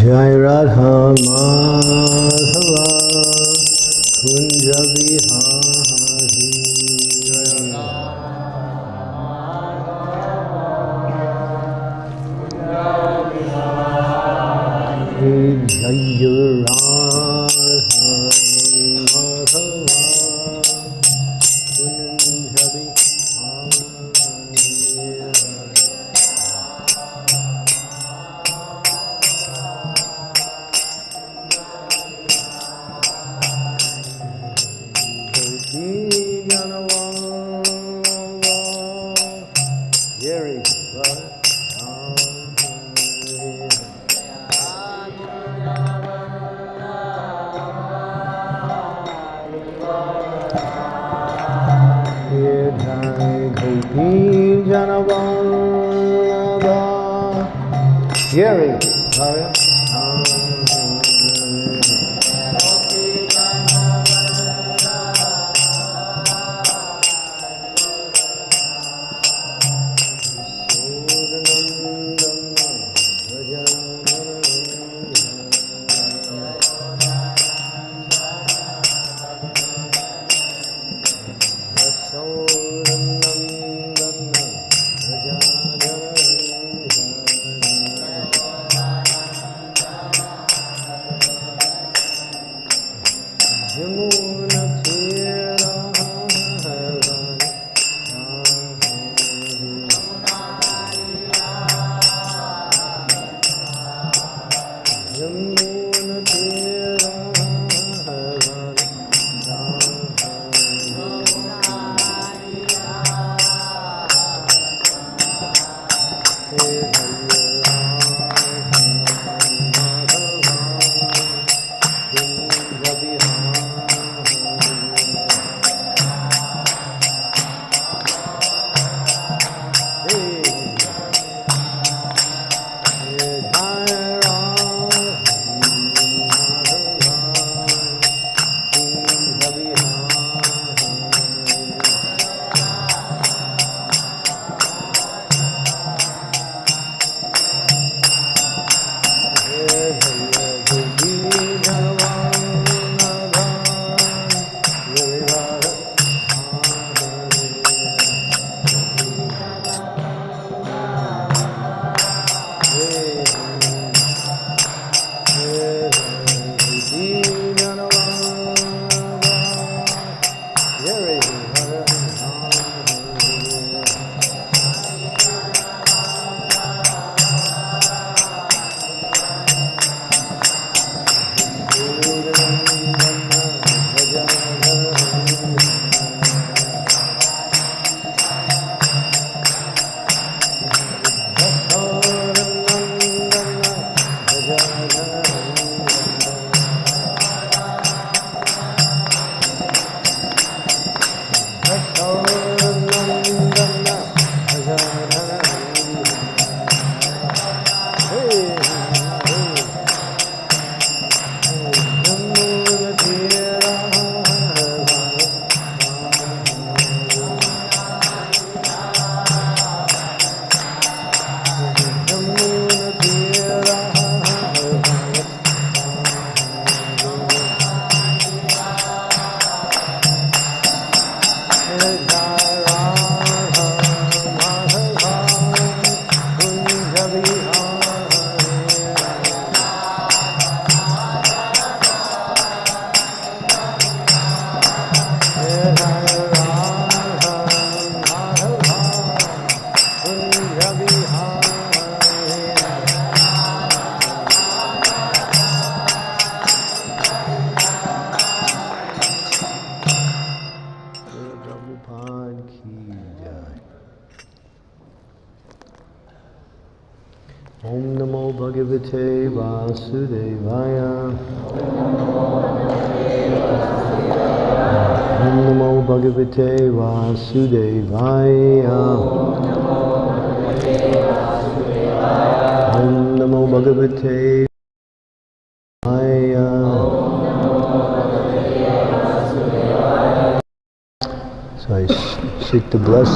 Jai Radha Madhava Kunja Vihari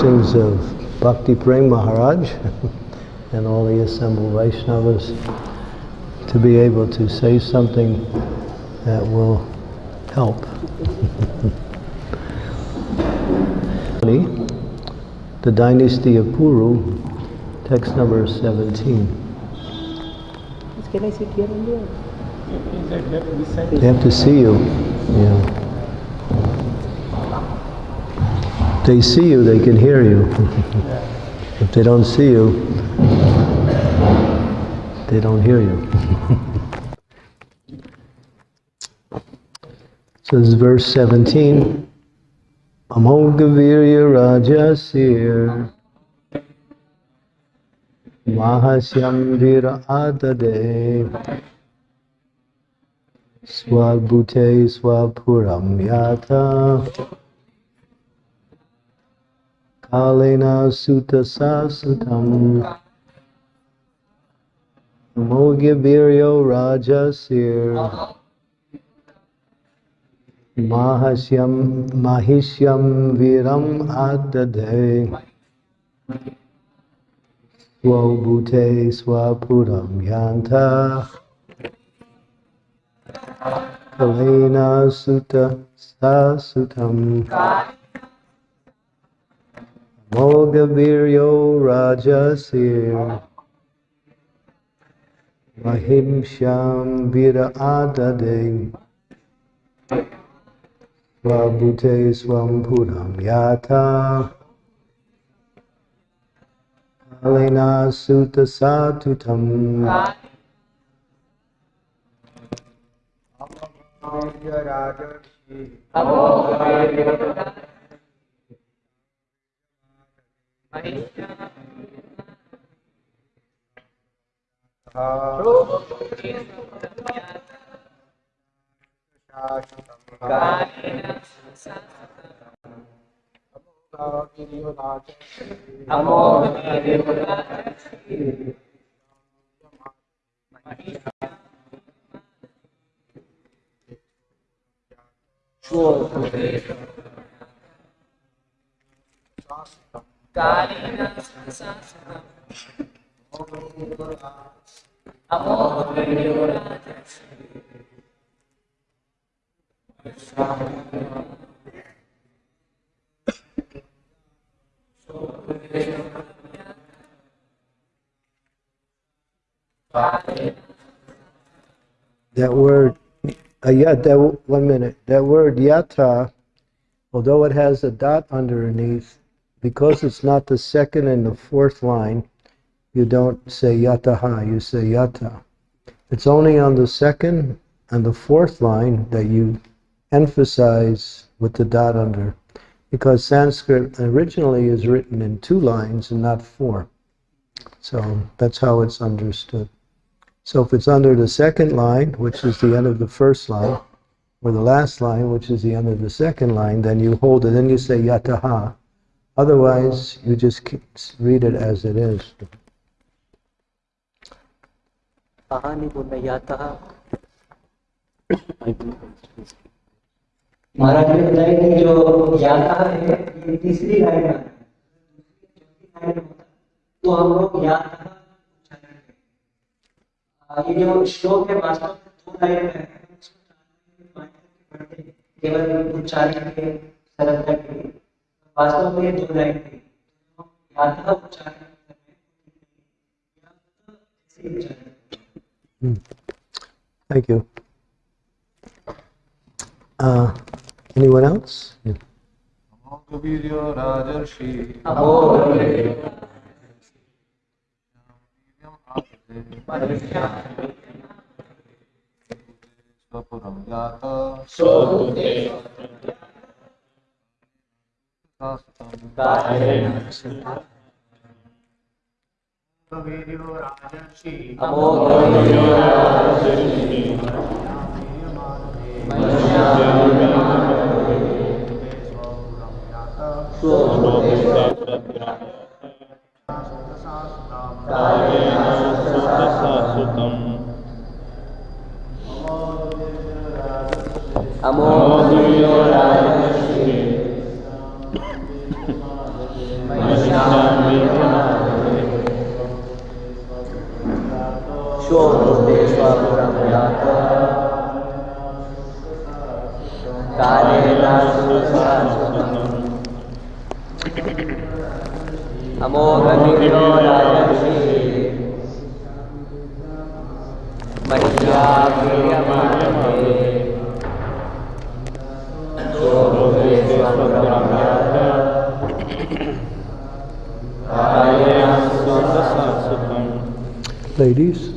the blessings of Bhakti Prem Maharaj and all the assembled Vaishnavas to be able to say something that will help. the dynasty of Puru, text number 17. Can I sit here and? They have to see you. Yeah. They see you, they can hear you. if they don't see you, they don't hear you. so this is verse 17. Amogavirya Rajasir Mahasyam Vira Adade Swabhute Swapuram Yata Kalena Sutta Sasutam Amogaviryo Rajasir Mahasyam Mahishyam Viram Adade Swabhute Swapuram Yanta. Kalena Sutta Sasutam Mogaviryo Rajasir. Mahimsham Vira Adade Swabhute Swampuram Yata. Alena Sutta Satutam Amor, That word, uh, yeah, that, one minute. That word yata, although it has a dot underneath, because it's not the second and the fourth line, you don't say yataha, you say yata. It's only on the second and the fourth line that you emphasize with the dot under, because Sanskrit originally is written in two lines and not four. So that's how it's understood. So if it's under the second line, which is the end of the first line, or the last line, which is the end of the second line, then you hold it, then you say yataha. Otherwise, you just keep, read it as it is. कहानी बोलना याता महाराज ने बताया कि जो याता है ये तीसरी लाइन में आता है। चौथी लाइन में होता है। तो हम लोग याता उच्चारण करें। ये जो श्लोक है वास्तव में दो लाइन में है इसको चार लाइन में पढ़ते हैं, केवल उच्चारण के सरलता के लिए वास्तव में ये दो लाइन है याता उच्चारण कर रहे हैं। याता ऐसे उच्चारण करें। Thank you. Uh, anyone else? Yeah. Kaviriya Rajarshi Swapuram Yata Sastam Sure, अमोघनिग्नो राजर्षि मज्जाप्रियमाणे सोभे स्वप्रमाणाय Ladies.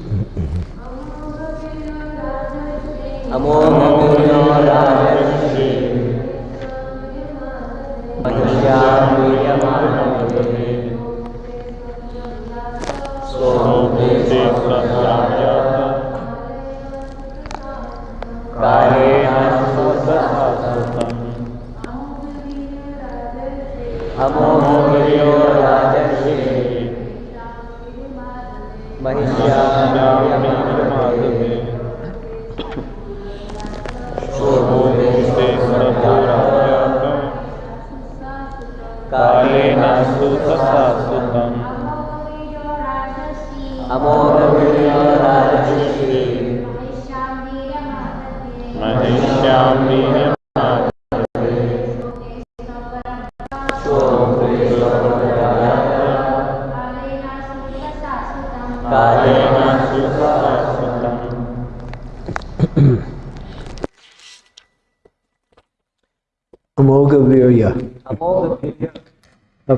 Amor, amor, amor, amor.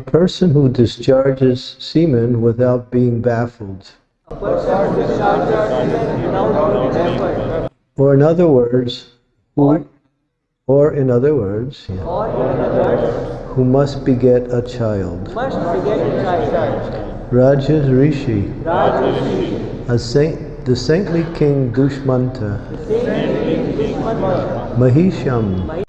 Person who discharges semen without being baffled. Or in other words, who, or in other words, yeah, who must beget a child. Rajas Rishi, a saint, the saintly king Dushmanta, Mahisham,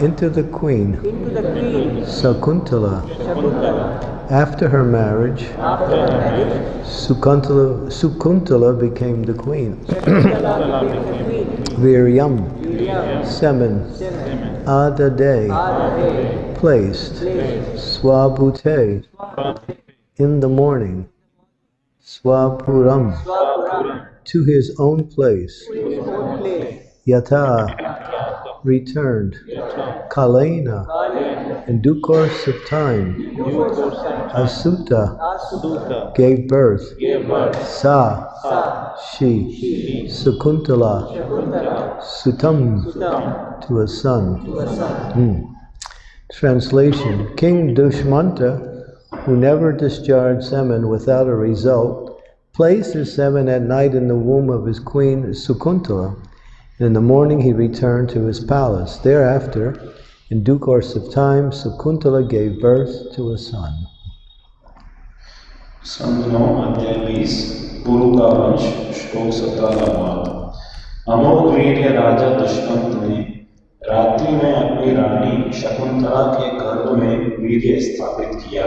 into the queen into the queen Sakuntala. Shakuntala. After her marriage, After her marriage, Sukuntala, Sukuntala became the queen. Shakuntala became the queen. Viryam, semen, Seven, Adade, Adade, placed, placed, Swabhute, in the morning, Swapuram, to his own place, Yata, returned, Kalena, in due course of time, Asuta, gave birth. Sa, she, Sukuntala, Sutam, to a son. Hmm. Translation King Dushmanta, who never discharged semen without a result, placed his semen at night in the womb of his queen Sukuntala, in the morning he returned to his palace. Thereafter, in due course of time, Sukuntala gave birth to a son. Shantanu अध्याय बीस गुरु का वंश श्लोक सत्रह अमोघ वीर्य राजा दुष्मंत ने रात्रि में अपनी रानी शकुंतला के गर्भ में वीर्य स्थापित किया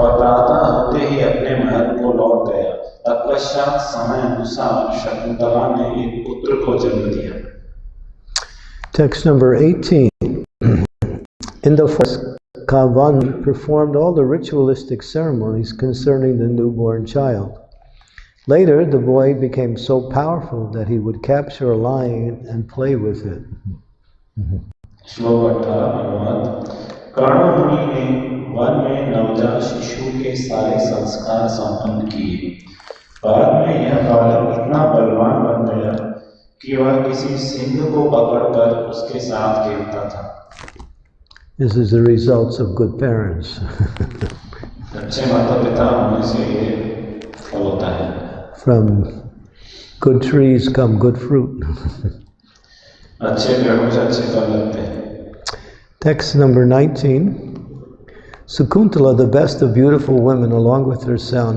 और प्रातः होते ही अपने महल को लौट गया तत्पश्चात समय अनुसार शकुंतला ने एक पुत्र को जन्म दिया Text number 18. In the forest, Kavan performed all the ritualistic ceremonies concerning the newborn child. Later, the boy became so powerful that he would capture a lion and play with it. श्लोक अठारह अनुवाद कर्ण मुनि ने one में नवजात शिशु के सारे संस्कार संपन्न किए बाद में यह बालक इतना बलवान बन गया कि वह किसी सिंह को पकड़कर उसके साथ खेलता था This is the results of good parents. अच्छे माता पिता होने से ये फल होता है From good trees come good fruit. अच्छे पेड़ों से अच्छे फल लगते हैं Text number 19. Sakuntala, the best of beautiful women, along with her son,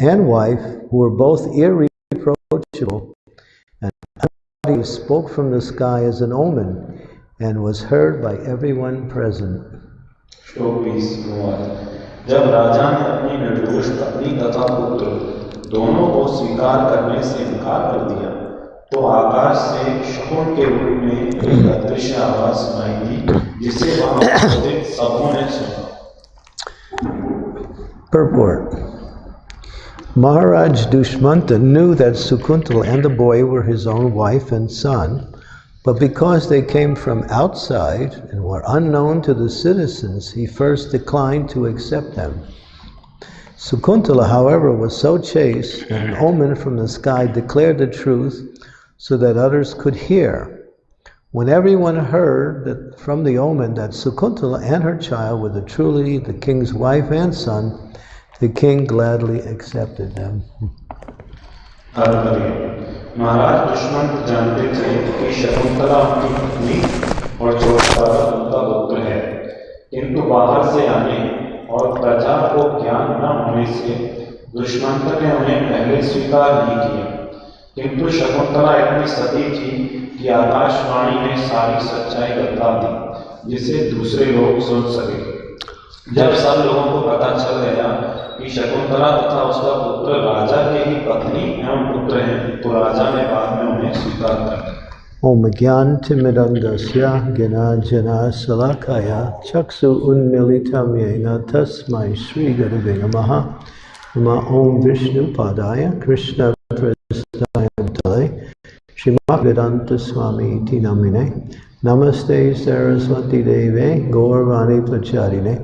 and wife, who were both irreproachable, and he spoke from the sky as an omen and was heard by everyone present. श्लोक बीस अनुवाद जब राजा ने अपनी निर्दोष पत्नी तथा पुत्र दोनों को स्वीकार करने से इनकार कर दिया तो आकाश से शकुन के रूप में एक अदृश्य आवाज सुनाई दी जिसे वहां उपस्थित सबों ने सुना Purport Maharaj Dushmanta knew that Sukuntala and the boy were his own wife and son, but because they came from outside and were unknown to the citizens, he first declined to accept them. Sukuntala, however, was so chaste that an omen from the sky declared the truth so that others could hear. When everyone heard that from the omen that Sukuntala and her child were the truly the king's wife and son, the king gladly accepted them. Shakuntala उनकी और उनका पुत्र है आने और प्रजा को ज्ञान न होने से ने उन्हें पहले स्वीकार नहीं किया। किंतु शकुंतला इतनी सती थी कि आकाशवाणी ने सारी सच्चाई बता दी, जिसे दूसरे लोग सुन सके। जब सब लोगों को पता चल गया कि शकुंतला तथा उसका पुत्र राजा के ही पत्नी एवं पुत्र हैं तो राजा ने बाद में उन्हें स्वीकार कर लिया। ओम ज्ञान तिमिरंगस्य सलाखाया चक्षु उन्मिलितं येन तस्मै श्रीगुरुवे नमः। नमः ॐ विष्णुपादाय कृष्णप्रसादाय तले स्वामी इति नामिने नमस्ते सरस्वतीदेवे गौरवाणी प्रचारिणे।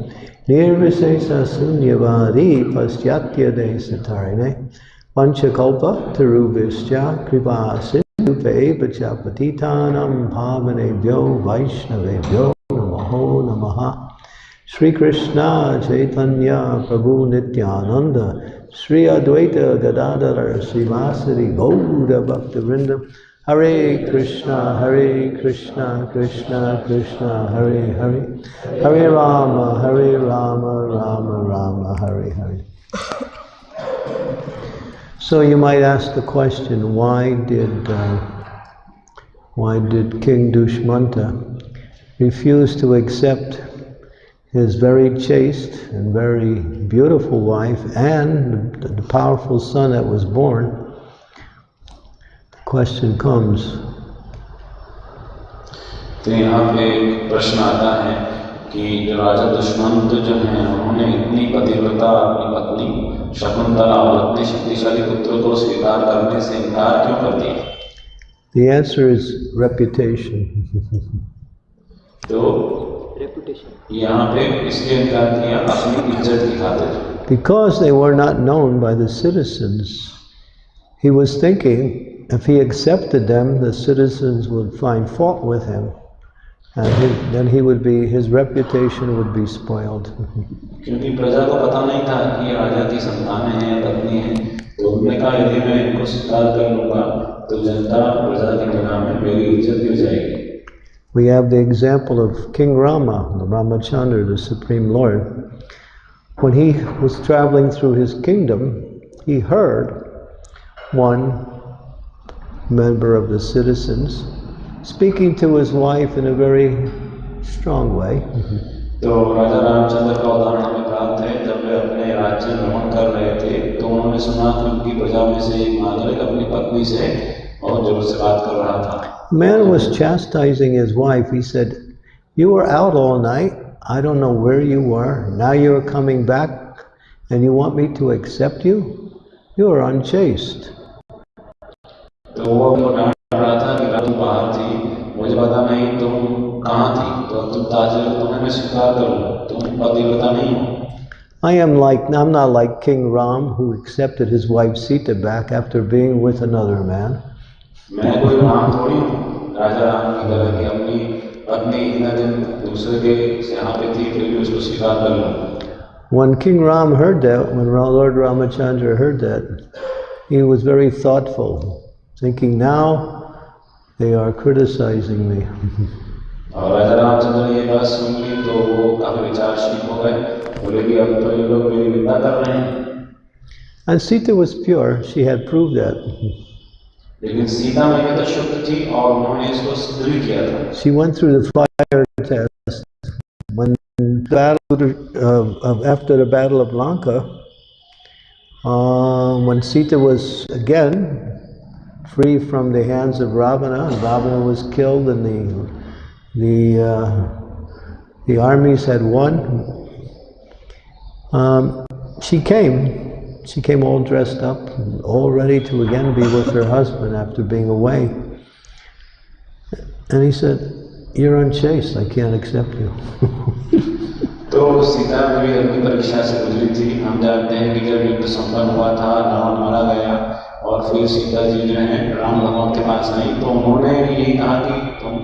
Nirvisesa Sunyavadi Pastyatya Desatarine Panchakalpa Tarubhischa Kripa Sindhupe Pachapatitanam Bhavanebhyo Vaishnavebhyo Namaho Namaha Sri Krishna Chaitanya Prabhu Nityananda Sri Advaita Gadadhar Srivasari Gauda Bhaktivinoda Hare Krishna Hare Krishna Krishna Krishna Hare Hare Hare Rama Hare Rama Rama Rama Hare Hare So you might ask the question, why did uh, why did King Dushmanta refuse to accept his very chaste and very beautiful wife and the, the powerful son that was born? The question comes, तो यहाँ पे एक प्रश्न आता है कि जो राजा दुष्मंत जो हैं उन्होंने इतनी पतिव्रता अपनी पत्नी शकुंतला और अपने शक्तिशाली पुत्र को स्वीकार करने से इनकार क्यों कर दिया the answer is reputation. तो यहाँ पे इसलिए इनकार किया अपनी इज्जत की खातिर Because they were not known by the citizens, he was thinking if he accepted them, the citizens would find fault with him, and he, then he would be his reputation would be spoiled. क्योंकि प्रजा को पता नहीं था कि ये राजा की संतानें हैं पत्नी हैं तो उन्होंने कहा यदि मैं इनको स्वीकार कर लूंगा तो जनता प्रजा की निगाह में मेरी इज्जत गिर जाएगी We have the example of King Rama, the Ramachandra, the Supreme Lord. When he was traveling through his kingdom, he heard one member of the citizens speaking to his wife in a very strong way. तो राजा रामचंद्र का उदाहरण हमें प्राप्त है जब वे अपने राज्य में भ्रमण कर रहे थे तो उन्होंने सुना कि उनकी प्रजा में से एक नागरिक अपनी पत्नी से बहुत जोर से बात कर रहा था The man was chastising his wife. He said, You were out all night. I don't know where you were. Now you're coming back and you want me to accept you? You are unchaste. तो वो उनको डांट रहा था कि रात तुम बाहर थी मुझे पता नहीं तुम कहाँ थी तो तुम ताजे तुम्हें मैं स्वीकार कर लूँ तुम पतिव्रता नहीं हो I am like, I'm not like King Ram who accepted his wife Sita back after being with another man. मैं कोई राम थोड़ी हूँ राजा राम की तरह की अपनी पत्नी इतने दिन दूसरे के से यहाँ पे थी फिर भी उसको स्वीकार कर लूँ When King Ram heard that, when Ra- Lord Ramachandra heard that, he was very thoughtful, thinking now they are criticizing me. and Sita was pure, she had proved that. She went through the fire test. When battle uh, after the Battle of Lanka, uh, when Sita was again free from the hands of Ravana, and Ravana was killed, and the the uh, the armies had won. Um, she came. She came all dressed up, all ready to again be with her husband after being away. And he said, "You're unchaste. I can't accept you." तो सीता भी अपनी परीक्षा से गुजरी थी हम जानते हैं कि जब युद्ध संपन्न हुआ था रावण मारा गया और फिर सीता जी जो है राम भगवान के पास आई तो उन्होंने यही कहा कि तुम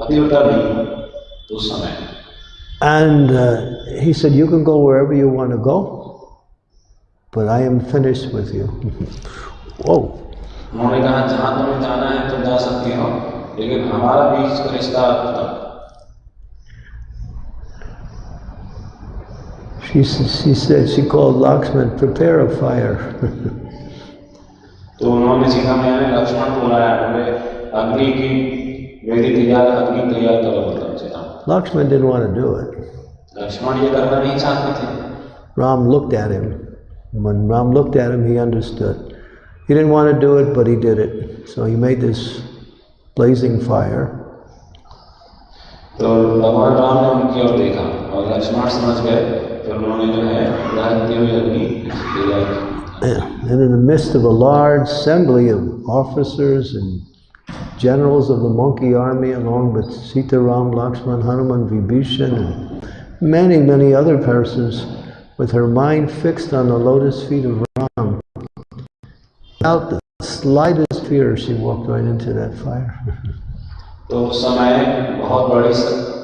पतिव्रता नहीं हो उस समय And uh, he said, You can go wherever you want to go, but I am finished with you. Whoa. उन्होंने कहा जहाँ तुम्हें जाना है तुम जा सकती हो लेकिन हमारा बीच का रिश्ता खत्म She, s- she said, she called Lakshman, prepare a fire. तो उन्होंने मैया ने लक्ष्मण को बुलाया बोले अग्नि की वेदी तैयार अग्नि तैयार करो मतलब Sita Lakshman didn't want to do it. Lakshman ये करना नहीं चाहते थे Ram looked at him. When Ram looked at him, he understood. He didn't want to do it, but he did it. So he made this blazing fire. तो भगवान राम ने उनकी ओर देखा और लक्ष्मण समझ गए फिर उन्होंने जो है दहकती हुई अग्नि तैयार की And in the midst of a large assembly of officers and generals of the monkey army, along with Sita Ram, Lakshman, Hanuman, Vibhishan, and many, many other persons, with her mind fixed on the lotus feet of Ram, without the slightest fear, she walked right into that fire. तो उस समय बहुत बड़े स-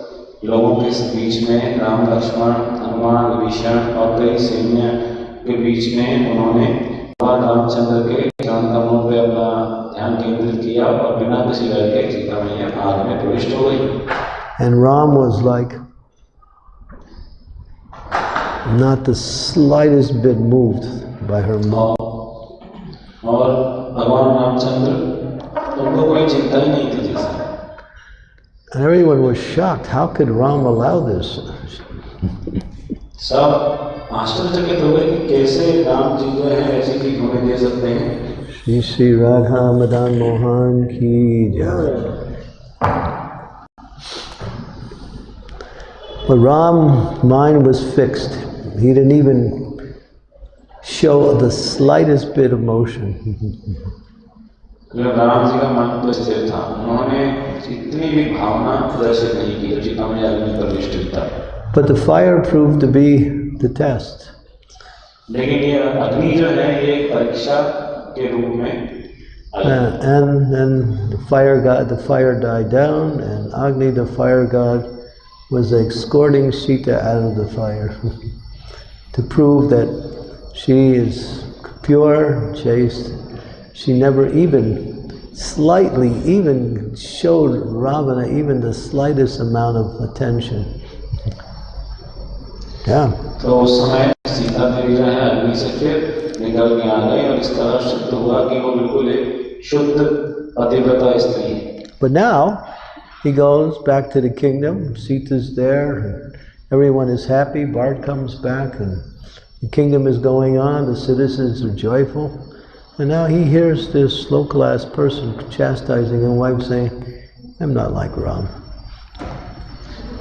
लोगों के बीच में राम लक्ष्मण हनुमान विभीषण और कई सैन्य के बीच में उन्होंने भगवान रामचंद्र के चरण कमलों पे अपना ध्यान केंद्रित किया और बिना किसी डर के सीता मैया आग में प्रविष्ट हो गई And Ram was like not the slightest bit moved by her mind. और भगवान रामचंद्र उनको कोई चिंता ही नहीं थी जैसे And everyone was shocked. How could Ram allow this? सब आश्चर्यचकित हो गए कि कैसे राम जी जो है ऐसी चीज होने दे सकते हैं Shri Shri Radha Madan Mohan Ki Jai. But Ram's mind was fixed. He didn't even show the slightest bit of motion. जो राम जी का मन तो स्थिर था उन्होंने इतनी भी भावना प्रदर्शित नहीं की जब सीता मैया अग्नि पर प्रविष्ट था But the fire proved to be the test. लेकिन ये अग्नि जो है ये एक परीक्षा के रूप में आई Uh, and then the fire god, the fire died down, and Agni, the fire god, was escorting Sita out of the fire to prove that she is pure, chaste. She never even slightly even showed Ravana even the slightest amount of attention. क्या But now he goes back to the kingdom. Sita's there, and everyone is happy. Bharat comes back, and the kingdom is going on. The citizens are joyful, and now he hears this low-class person chastising a wife, saying, "I'm not like Ram."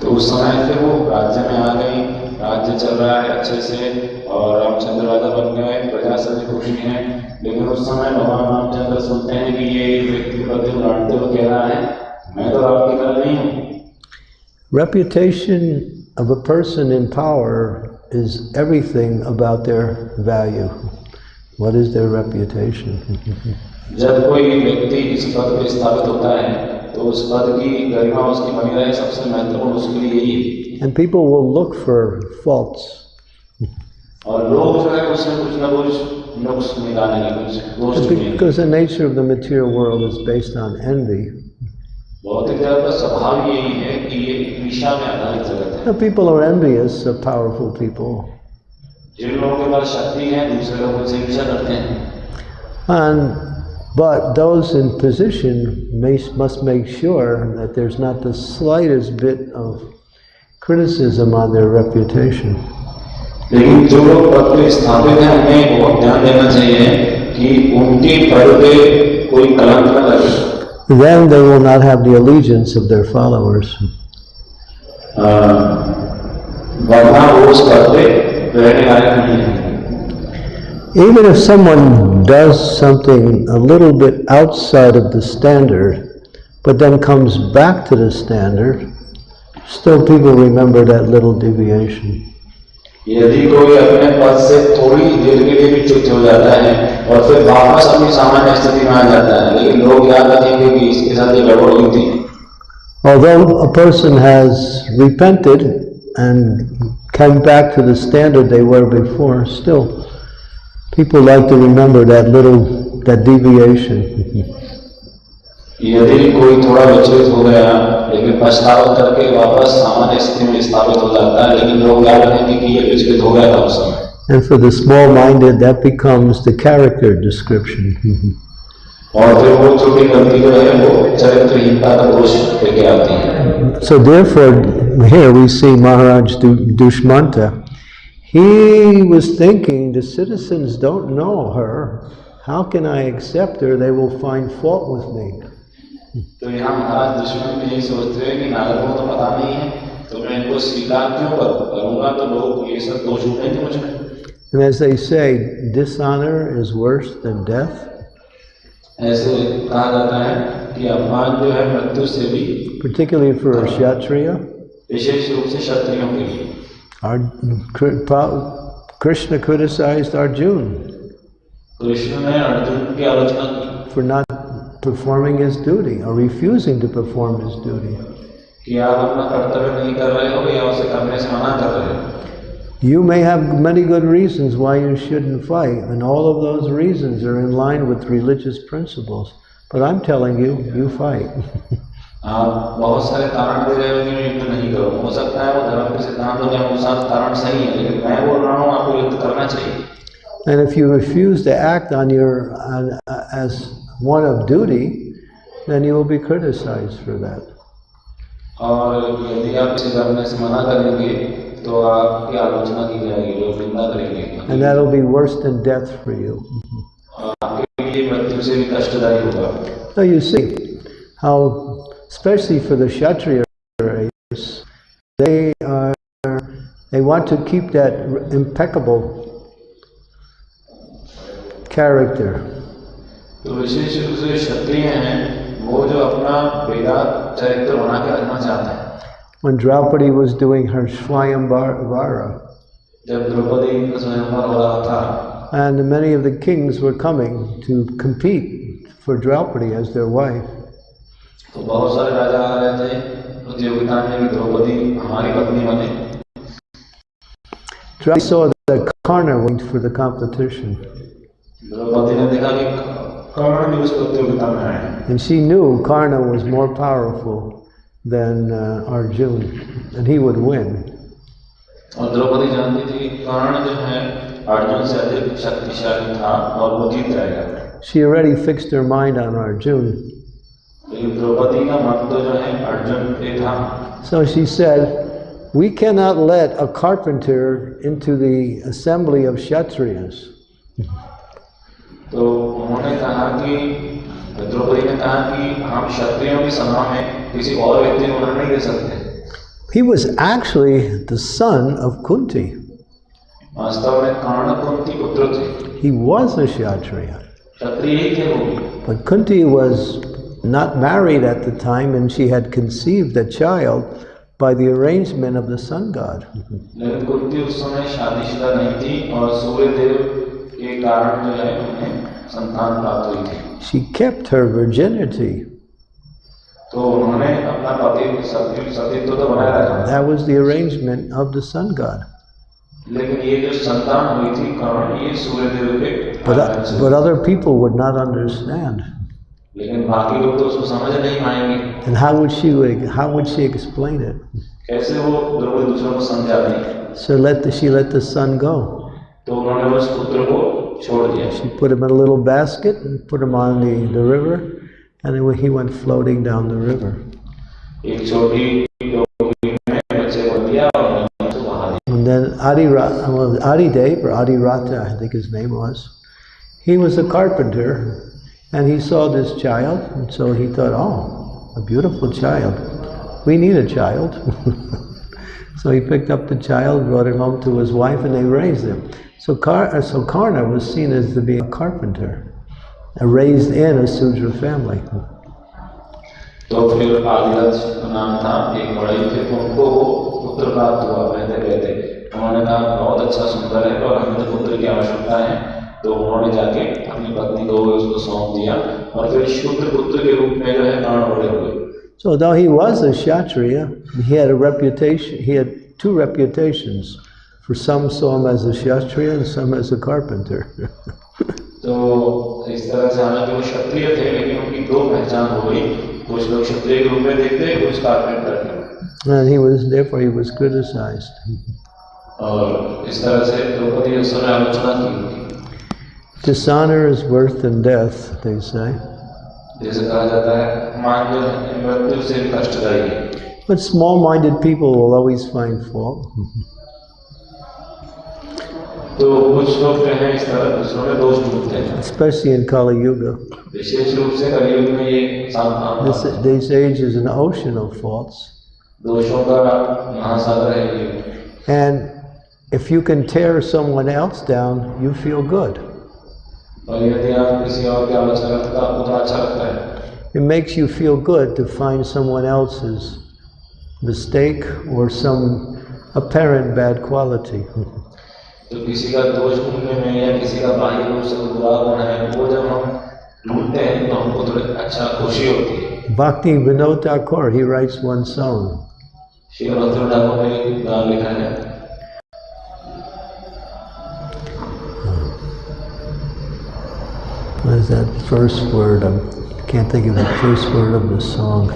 तो उस समय फिर वो राज्य में आ गई राज्य चल रहा है अच्छे से और रामचंद्र राजा बन गए प्रजा सभी खुशी है लेकिन उस समय भगवान रामचंद्र सुनते हैं कि ये व्यक्ति पति लड़ते हुए कह रहा है मैं तो राम की तरह नहीं हूँ Reputation of a person in power is everything about their value. What is their reputation? जब कोई व्यक्ति इस पद पर स्थापित होता है तो उस पद की गरिमा उसकी बनी रहे सबसे महत्वपूर्ण उसके लिए यही है and people will look for faults. और लोग जो है उसमें कुछ ना कुछ नुक्स निकालेंगे कुछ दोष ढूंढेंगे Because the nature of the material world is based on envy. भौतिक जगत का स्वभाव यही है कि ये ईर्ष्या में आधारित जगत है Now, people are envious of powerful people. जिन लोगों के पास शक्ति है दूसरे लोग उनसे ईर्ष्या करते हैं And, but those in position may, must make sure that there's not the slightest bit of criticism on their reputation. लेकिन जो लोग पद पे स्थापित हैं उन्हें बहुत ध्यान देना चाहिए कि उनके पद पे कोई कलंक न लगे Then they will not have the allegiance of their followers. अ, वरना वो उस पद पे रहने लायक नहीं है Even if someone does something a little bit outside of the standard, but then comes back to the standard, still people remember that little deviation. यदि कोई अपने पद से थोड़ी देर के लिए भी च्युत हो जाता है और फिर वापस अपनी सामान्य स्थिति में आ जाता है लेकिन लोग याद रखेंगे कि इसके साथ ये गड़बड़ हुई थी Although a person has repented and come back to the standard they were before, still people like to remember that little, that deviation. यदि कोई थोड़ा विचलित हो गया लेकिन पछतावा करके वापस सामान्य स्थिति में स्थापित हो जाता है लेकिन लोग याद रखेंगे कि ये विचलित हो गया था उस समय And for the small-minded, that becomes the character description. और फिर वो छोटी गलती जो है वो चरित्रहीनता का दोष लेके आती है So therefore, here we see Maharaj Du- Dushmanta. He was thinking, the citizens don't know her. How can I accept her? They will find fault with me. तो यहाँ महाराज दुश्मन भी यही सोचते हैं कि नारद को तो पता नहीं है तो मैं इनको स्वीकार क्यों करूँ करूँगा तो लोग ये सब दोष उठेंगे मुझ में And as they say, dishonor is worse than death. ऐसे कहा जाता है कि अपमान जो है मृत्यु से भी particularly for a Kshatriya. Krishna criticized Arjun for not performing his duty or refusing to perform his duty. You may have many good reasons why you shouldn't fight, and all of those reasons are in line with religious principles. But I'm telling you, you fight. आप बहुत सारे कारण दे रहे हो कि मैं युद्ध नहीं करूँ हो सकता है वो धर्म के सिद्धांतों के अनुसार कारण सही है लेकिन मैं बोल रहा हूँ आपको युद्ध करना चाहिए and if you refuse to act on your on, uh, as one of duty, then you will be criticized for that. और यदि आप इसे करने से मना करेंगे तो आपकी आलोचना की जाएगी लोग निंदा करेंगे And that'll be worse than death for you. और आपके लिए मृत्यु से भी कष्टदायी होगा So you see how, especially for the Kshatriya race, they are, they want to keep that impeccable character. तो विशेष रूप से क्षत्रिय हैं वो जो अपना वेदांत चरित्र बना के रखना चाहते हैं When Draupadi was doing her Swayamvara, जब द्रौपदी का स्वयंवर हो रहा था and many of the kings were coming to compete for Draupadi as their wife. तो बहुत सारे राजा आ रहे थे प्रतियोगिता में कि द्रौपदी हमारी पत्नी बने Draupadi saw that Karna went for the competition, Draupadi ने देखा कि कर्ण भी उस प्रतियोगिता में आए हैं and she knew Karna was more powerful than uh, Arjun, and he would win. और द्रौपदी जानती थी कि कर्ण जो है अर्जुन से अधिक शक्तिशाली था और वो जीत जाएगा She already fixed her mind on Arjun. So she said, We cannot let a carpenter into the assembly of Kshatriyas. तो उन्होंने कहा कि द्रौपदी ने कहा कि हम क्षत्रियों की सभा में किसी और व्यक्ति को होना नहीं दे सकते He was actually the son of Kunti. वास्तव में कर्ण कुंती पुत्र थे He was a Kshatriya. क्षत्रिय ही थे वो भी But Kunti was not married at the time and she had conceived a child by the arrangement of the sun god. she kept her virginity. That was the arrangement of the sun god. But, but other people would not understand. लेकिन बाकी लोग तो उसको समझ नहीं पाएंगे And how would she how would she explain it? कैसे वो द्रौपदी दूसरों को समझाती So let the, she let the son go. तो उन्होंने उस पुत्र को छोड़ दिया She put him in a little basket and put him on the, the river, and then he went floating down the river. एक छोटी टोकरी में बच्चे को दिया Adi, Ra- well, Adi Dev, or Adi Rata, I think his name was, he was a carpenter and he saw this child and so he thought, oh, a beautiful child. We need a child. so he picked up the child, brought him home to his wife and they raised him. So, Kar- uh, so Karna was seen as to be a carpenter, uh, raised in a Sudra family. तो फिर आदिराज का नाम था एक बड़े थे तो उनको वो पुत्र प्राप्त हुआ बहते बहते उन्होंने कहा बहुत अच्छा सुंदर है और हमें तो पुत्र की आवश्यकता है तो उन्होंने जाके अपनी पत्नी को उसको सौंप दिया और फिर शुद्ध पुत्र के रूप में जो है प्राण बड़े हुए So though he was a Kshatriya, he had a reputation, he had two reputations. For some saw him as a Kshatriya and some as a carpenter. तो इस तरह से हालांकि वो क्षत्रिय थे लेकिन उनकी दो पहचान हो गई कुछ लोग क्षत्रिय के रूप में देखते कुछ कारपेंटर थे and he was, therefore he was criticized. और इस तरह से द्रौपदी उस समय आलोचना की उनकी Dishonor is worse than death, they say. But small minded people will always find fault. Especially in Kali Yuga. This, this age is an ocean of faults. And if you can tear someone else down, you feel good. It makes you feel good to find someone else's mistake or some apparent bad quality. तो किसी का दोष ढूंढने में या किसी का बाह्य रूप से बुरा गुण है वो जब हम ढूंढते हैं तो हमको थोड़ी अच्छा खुशी होती है Bhakti Vinod Thakur, he writes one song. Shri भक्ति ठाकुर ने एक गान लिखा है what is that first word? I can't think of the first word of the song.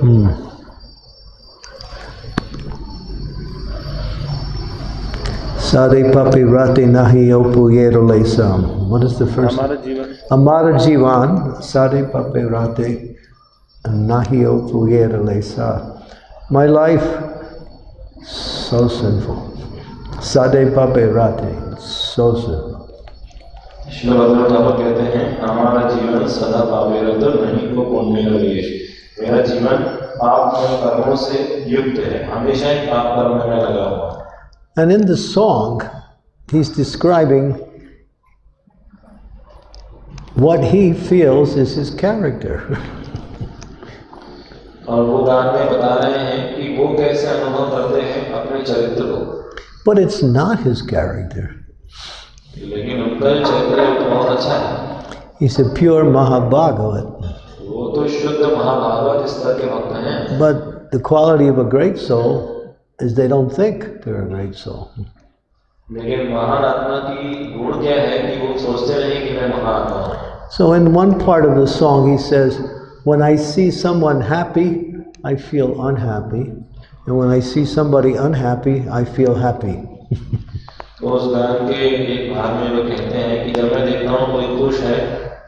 Hmm. Sari papi rati nahi opuyero lesam. What is the first? Amara jivan. Amara jivan. Sari papi rati nahi opuyero lesa. My life so sinful. Sade pape rati so sinful. Thakur कहते हैं हमारा जीवन सदा पापेरत नहीं को पुण्य रवेश मेरा जीवन पाप कर्मों से युक्त है हमेशा ही पाप कर्म में लगा हुआ है And in the song, he's describing what he feels is his character. और वो गान में बता रहे हैं कि वो कैसे अनुभव करते हैं अपने चरित्र को but it's not his character. It's a pure Mahabhagavat. But the quality of a great soul is they don't think they're a great soul. So in one part of the song he says, when I see someone happy, I feel unhappy. And when I see somebody unhappy, I feel happy. तो उस गान के एक भाग में वो कहते हैं कि जब मैं देखता हूँ कोई खुश है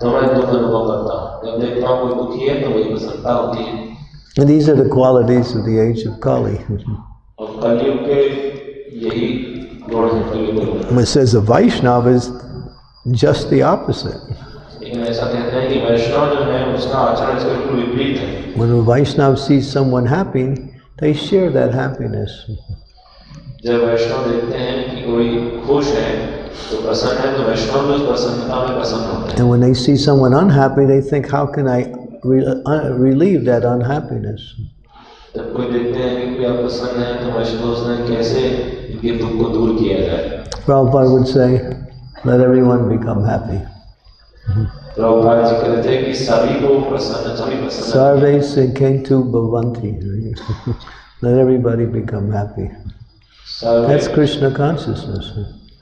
तो मैं दुख अनुभव करता हूँ जब देखता हूँ कोई दुखी है तो वही प्रसन्नता होती है And these are the qualities of the age of Kali. और कलयुग के यही गुण हैं कलयुग के गुण it says a Vaishnava is just the opposite. लेकिन ऐसा कहते हैं कि वैष्णव जो है उसका आचरण इसके बिल्कुल विपरीत है When a Vaishnava sees someone happy, they share that happiness. जब वैष्णव देखते हैं कि कोई खुश है तो प्रसन्न है तो वैष्णव भी उस प्रसन्नता में प्रसन्न होते हैं And when they see someone unhappy, they think, how can I re- uh, relieve that unhappiness? जब कोई देखते हैं कि कोई अप्रसन्न है तो वैष्णव सोचते हैं कैसे इनके दुख को दूर किया जाए Prabhupada would say, let everyone become happy. Prabhupada ji कहते थे कि सभी को प्रसन्न सभी प्रसन्न Sarve Sekentu Bhavanti. let everybody become happy. Survey That's Krishna consciousness.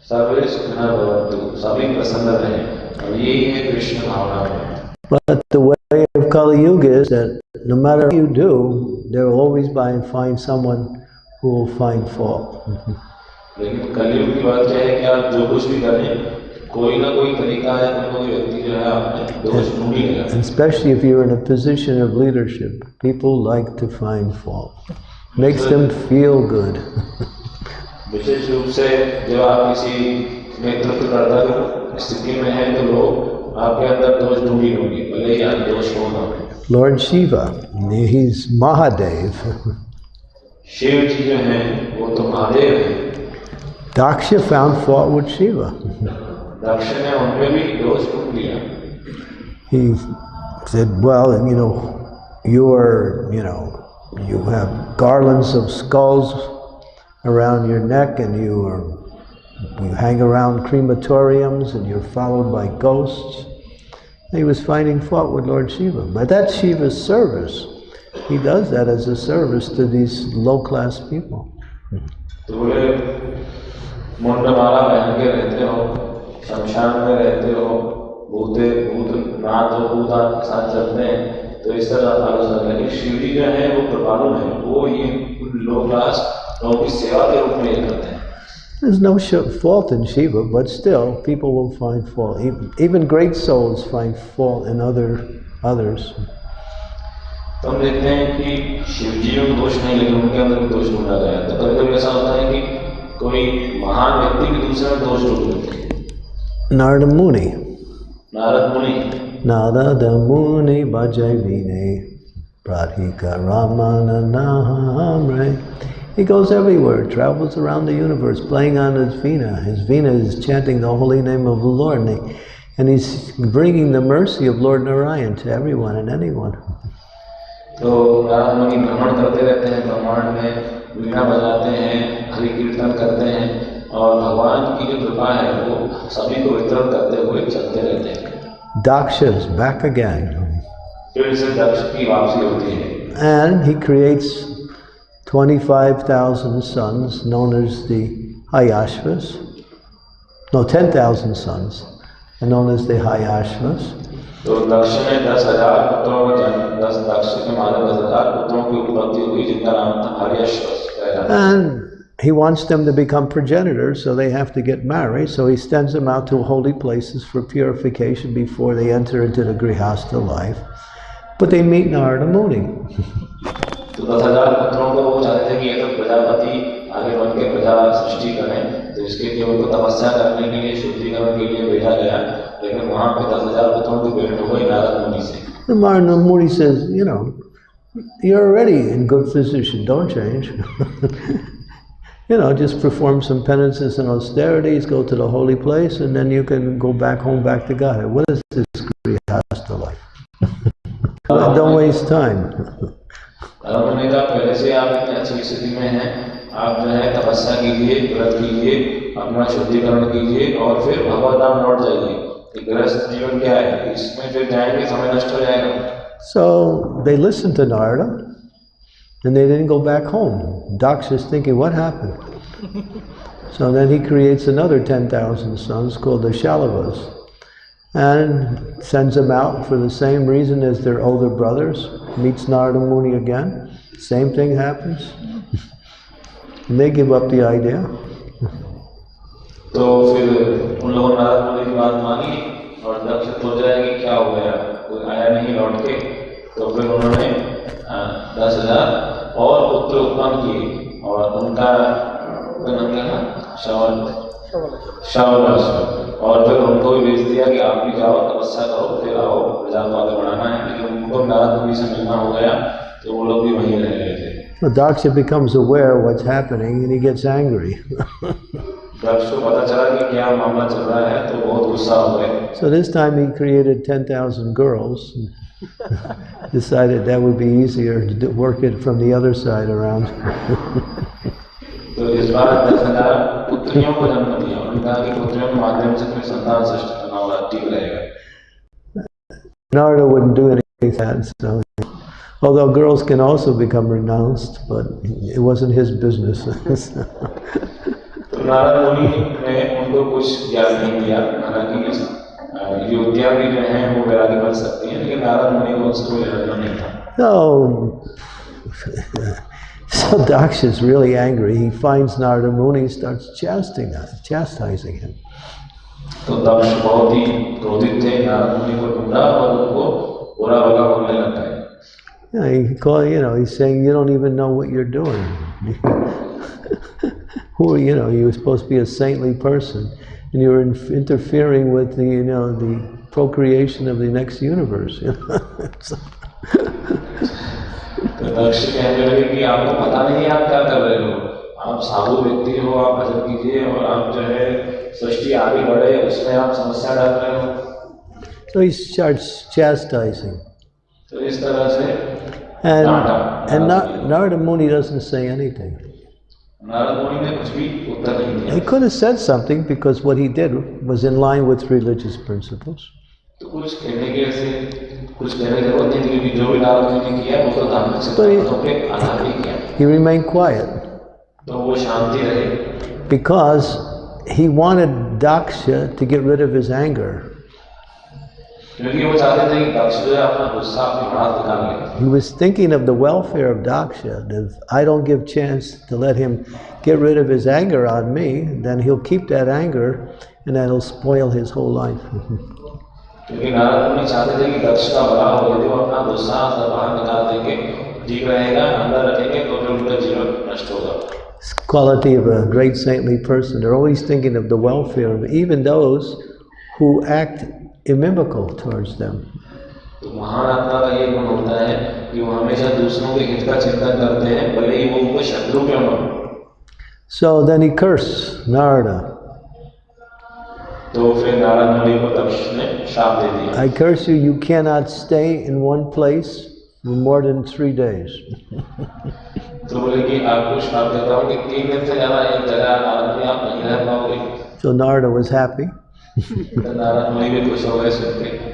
सर्वे सुखना भवन्तु सभी प्रसन्न रहें और यही है कृष्ण भावना But the way of Kali Yuga is that no matter what you do, there will always be find someone who will find fault. लेकिन कलयुग की बात क्या है कि आप जो कुछ भी करें कोई ना कोई तरीका है कोई ना कोई व्यक्ति जो है आपने दोष ढूंढ ही लेगा And especially if you're in a position of leadership, people like to find fault. Makes them feel good. विशेष रूप से जब आप किसी नेतृत्व कर्तव्य स्थिति में हैं तो लोग आपके अंदर दोष ढूंढी होंगे भले ही आप दोष हो ना हो। Lord Shiva, he's Mahadev. Shiv जी जो हैं वो तो महादेव हैं Daksha found fault with Shiva. दक्ष ने उनमें भी दोष ढूंढ लिया He said, Well, you know, you're, you know, you have garlands of skulls around your neck and you are you hang around crematoriums and you're followed by ghosts. He was finding fault with Lord Shiva. But that's Shiva's service. He does that as a service to these low class people. तो बोले मुंड माला पहन के रहते हो शमशान में रहते हो भूते भूत नाथ और भूतान के साथ चलते हैं तो इस तरह आलोचना लेकिन शिव जी जो है वो कृपालु है वो ये लो क्लास लोगों की सेवा के रूप में ये करते हैं There's no sh- fault in Shiva, but still, people will find fault. Even, even great souls find fault in other others. तो हम देखते हैं कि शिव जी में दोष नहीं लेकिन उनके अंदर भी दोष ढूंढा गया है। तो कभी कभी ऐसा होता है कि कोई महान व्यक्ति भी दूसरे में दोष ढूंढ लेते हैं Narada Muni. नारद मुनि Narada Muni Bhajavine Pradhika Ramana Nahamre. He goes everywhere, travels around the universe, playing on his veena. His veena is chanting the holy name of the Lord, and, he, and he's bringing the mercy of Lord Narayan to everyone and anyone. तो नारद मुनि भ्रमण करते रहते हैं ब्रह्मांड में वीणा बजाते हैं हरि कीर्तन करते हैं और भगवान की जो कृपा है वो सभी को वितरण करते हुए चलते रहते हैं Daksha is back again. फिर से दक्ष की वापसी होती है And he creates 25,000 sons, known as the Haryashvas. No, 10,000 sons, known as the Haryashvas. And he wants them to become progenitors, so they have to get married. So he sends them out to holy places for purification before they enter into the grihasta life. But they meet Narada Muni. तो दस हजार पुत्रों को वो चाहते थे कि ये तो प्रजापति आगे बढ़ के प्रजा सृष्टि करें तो इसके लिए उनको तपस्या करने के लिए शुद्धिकरण के लिए भेजा गया लेकिन वहां पे दस हजार पुत्रों की भेंट हो गई नारद मुनि से And Narada Muni says, you know, you're already in good position, don't change. you know, just perform some penances and austerities, go to the holy place, and then you can go back home, back to God. What is this Grihastha life? don't waste time. Narad मुनि का पहले से आप इतने अच्छी स्थिति में हैं आप जो है तपस्या कीजिए व्रत कीजिए अपना शुद्धिकरण कीजिए और फिर भगवत धाम लौट जाइए कि गृहस्थ जीवन क्या है इसमें फिर जाएंगे समय नष्ट हो जाएगा So they listened to Narada and they didn't go back home. Daksha's thinking, what happened? so then he creates another 10,000 sons called the Shalavas and sends them out for the same reason as their older brothers. Meets Narada Muni again. Same thing happens. and they give up the idea. तो फिर उन लोगों ने नारद मुनि की बात मानी और दक्ष सोच रहा है कि क्या हो गया कोई आया नहीं लौट के तो फिर उन्होंने अ, दस हजार और पुत्र उत्पन्न किए और उनका उनका नाम क्या था श्रवण श्रवण और फिर उनको भी भेज दिया कि आप भी जाओ तपस्या करो फिर आओ प्रजा को आगे बढ़ाना है लेकिन उनको नारद मुनि से मिलना हो गया तो वो लोग भी वहीं रह गए थे Well, Daksha becomes aware of what's happening and he gets angry. दक्ष को पता चला कि क्या मामला चल रहा है तो बहुत गुस्सा हो गए So this time he created 10,000 girls. Decided that would be easier to do- work it from the other side around. तो इस बार दस हजार पुत्रियों को जन्म दिया उन्होंने कहा कि पुत्रियों के माध्यम से कोई संतान सृष्टि करना होगा ठीक रहेगा Narada wouldn't do anything like that. So, although girls can also become renounced, but it wasn't his business. तो नारद मुनि ने उनको कुछ ज्ञान नहीं दिया हालांकि अ, युवतियां भी जो हैं वो वैरागी बन सकती हैं लेकिन नारद मुनि को उससे कोई लेना नहीं था no. So Daksha is really angry. He finds Narada Muni, starts chastising, chastising him. तो दक्ष बहुत ही क्रोधित थे नारद मुनि को ढूंढा और उनको बुरा भला बोलने लगा है You know, he call, you know, he's saying, you don't even know what you're doing. Who, are you know, you were supposed to be a saintly person, and you're in- interfering with the, you know, the procreation of the next universe. You know? So- तो दक्ष कहने लगे कि आपको पता नहीं है आप क्या कर रहे हो आप साधु व्यक्ति हो आप भजन कीजिए और आप जो है सृष्टि आगे बढ़े उसमें आप समस्या डाल रहे हो so he starts chastising. तो इस तरह से And, Narada. and Na- Narada Muni doesn't say anything. Narad मुनि ने कुछ भी उत्तर नहीं दिया He could have said something because what he did was in line with religious principles. तो कुछ कहने के से कुछ कहने की जरूरत नहीं थी क्योंकि जो भी नारद मुनि ने किया वो तो धार्मिक सिद्धांतों के आधार पे किया He remained quiet तो वो शांति रहे because he wanted Daksha to get rid of his anger. क्योंकि वो चाहते थे कि दक्ष जो है अपना गुस्सा अपनी भड़ास निकाल ले He was thinking of the welfare of Daksha. that If I don't give chance to let him get rid of his anger on me, then he'll keep that anger and that'll spoil his whole life. क्योंकि नारद मुनि चाहते थे कि दक्ष का भला हो यदि वो अपना गुस्सा सब बाहर निकाल देंगे ठीक रहेगा अंदर रखेंगे तो फिर उनका जीवन नष्ट होगा It's the quality of a great saintly person. They're always thinking of the welfare of even those who act inimical towards them. तो महान आत्मा का ये गुण होता है कि वो हमेशा दूसरों के हित का चिंतन करते हैं भले ही वो उनको शत्रु क्यों न हो So then he cursed Narada. I curse you, you cannot stay in one place for more than three days. so Narada was happy.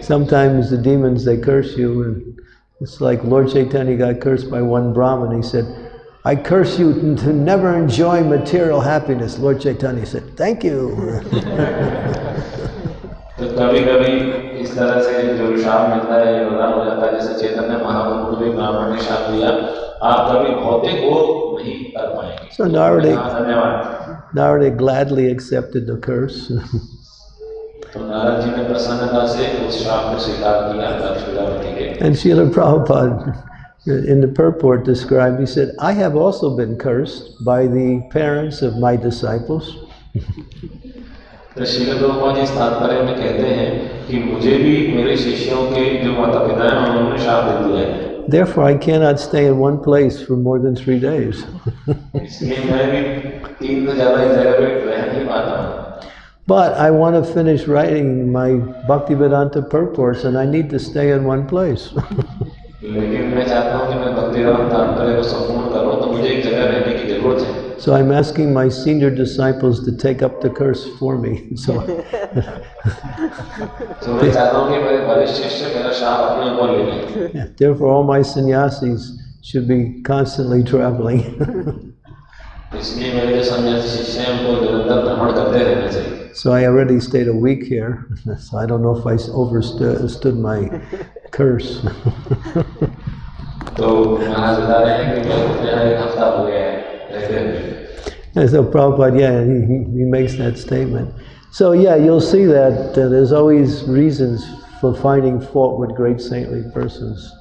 Sometimes the demons, they curse you. and It's like Lord Chaitanya got cursed by one Brahmin. He said, "I curse you to never enjoy material happiness." Lord Chaitanya said, "Thank you." तो कभी कभी इस तरह से जो शाप मिलता है ये वरदान हो जाता है जैसे चैतन्य महाप्रभु को भी ब्राह्मण ने शाप दिया आप कभी भौतिक भोग नहीं कर पाएंगे So Narada, हाँ, धन्यवाद Narada gladly accepted the curse. तो नारद जी ने प्रसन्नता से उस शाप को स्वीकार किया दक्ष प्रजापति के and Srila Prabhupada, in the purport, described. He said, "I have also been cursed by the parents of my disciples." तो श्रील प्रभुपाद जी इस तात्पर्य में कहते हैं कि मुझे भी मेरे शिष्यों के जो माता पिता हैं उन्होंने शाप दे दिया है Therefore, I cannot stay in one place for more than three days. इसलिए मैं भी तीन से ज्यादा इस जगह पे रह नहीं पाता हूँ But I want to finish writing my Bhaktivedanta purports and I need to stay in one place. लेकिन मैं चाहता हूँ कि मैं भक्ति राम तात्पर्य को संपूर्ण करूँ तो मुझे एक जगह रहने की जरूरत है so I'm asking my senior disciples to take up the curse for me. So, तो मैं चाहता हूँ कि मेरे वरिष्ठ शिष्य मेरा शाप अपने ऊपर ले लें therefore, all my sannyasis should be constantly traveling. इसलिए मेरे जो सन्यासी शिष्य हैं उनको निरंतर भ्रमण करते रहना चाहिए so I already stayed a week here. So I don't know if I overstood stood my curse. तो महाराज बता रहे हैं कि मैं यहाँ एक हफ्ता हो गया है रहते हुए And so Prabhupada, yeah, he, he he makes that statement. So yeah, you'll see that uh, there's always reasons for finding fault with great saintly persons.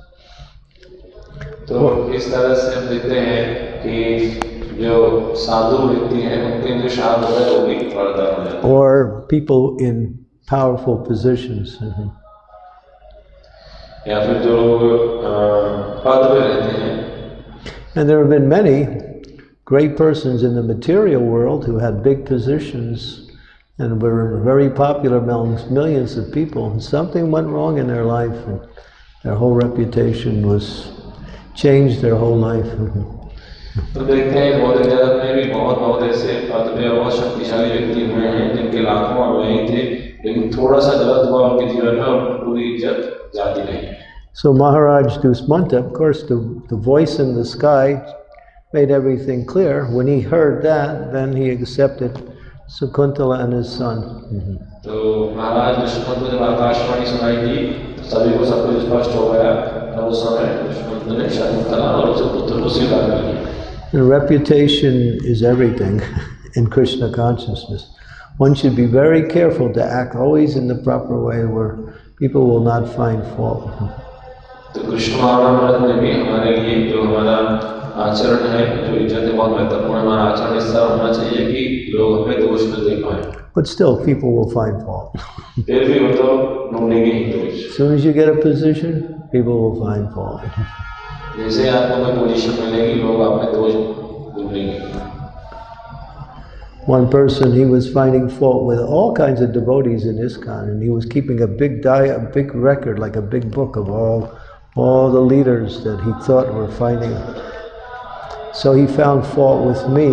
तो इस तरह से हम देखते हैं कि जो साधु व्यक्ति हैं उनके जो शाप होता है वो भी वरदान हो जाता है or people in powerful positions. Mhm. या फिर जो लोग अ, पद पे रहते हैं And there have been many great persons in the material world who had big positions and were very popular amongst millions of people. And something went wrong in their life, and their whole reputation was changed. Their whole life. तो देखते हैं बहुत ज्यादा में भी बहुत बहुत ऐसे बहुत शक्तिशाली व्यक्ति हुए हैं जिनके लाखों और नहीं थे लेकिन थोड़ा सा गलत हुआ उनके जीवन में और पूरी इज्जत जाती रही So Maharaj Dushmanta, of course, the, the voice in the sky made everything clear. When he heard that, then he accepted Shakuntala and his son. Mm-hmm. And reputation is everything in Krishna consciousness. One should be very careful to act always in the proper way where people will not find fault. तो कृष्ण महाराज में भी हमारे लिए जो हमारा आचरण है जो इज्जत है बहुत महत्वपूर्ण हमारा आचरण इस तरह होना चाहिए कि लोग हमें दोष न देख पाए But still, people will find fault. फिर भी वो तो ढूंढेंगे ही दोष As soon as you get a position, people will find fault. जैसे ही आपको कोई पोजीशन मिलेगी लोग आप में दोष ढूंढेंगे One person, he was finding fault with all kinds of devotees in ISKCON, and he was keeping a big di- a big record, like a big book of all, all the leaders that he thought were fighting. So he found fault with me,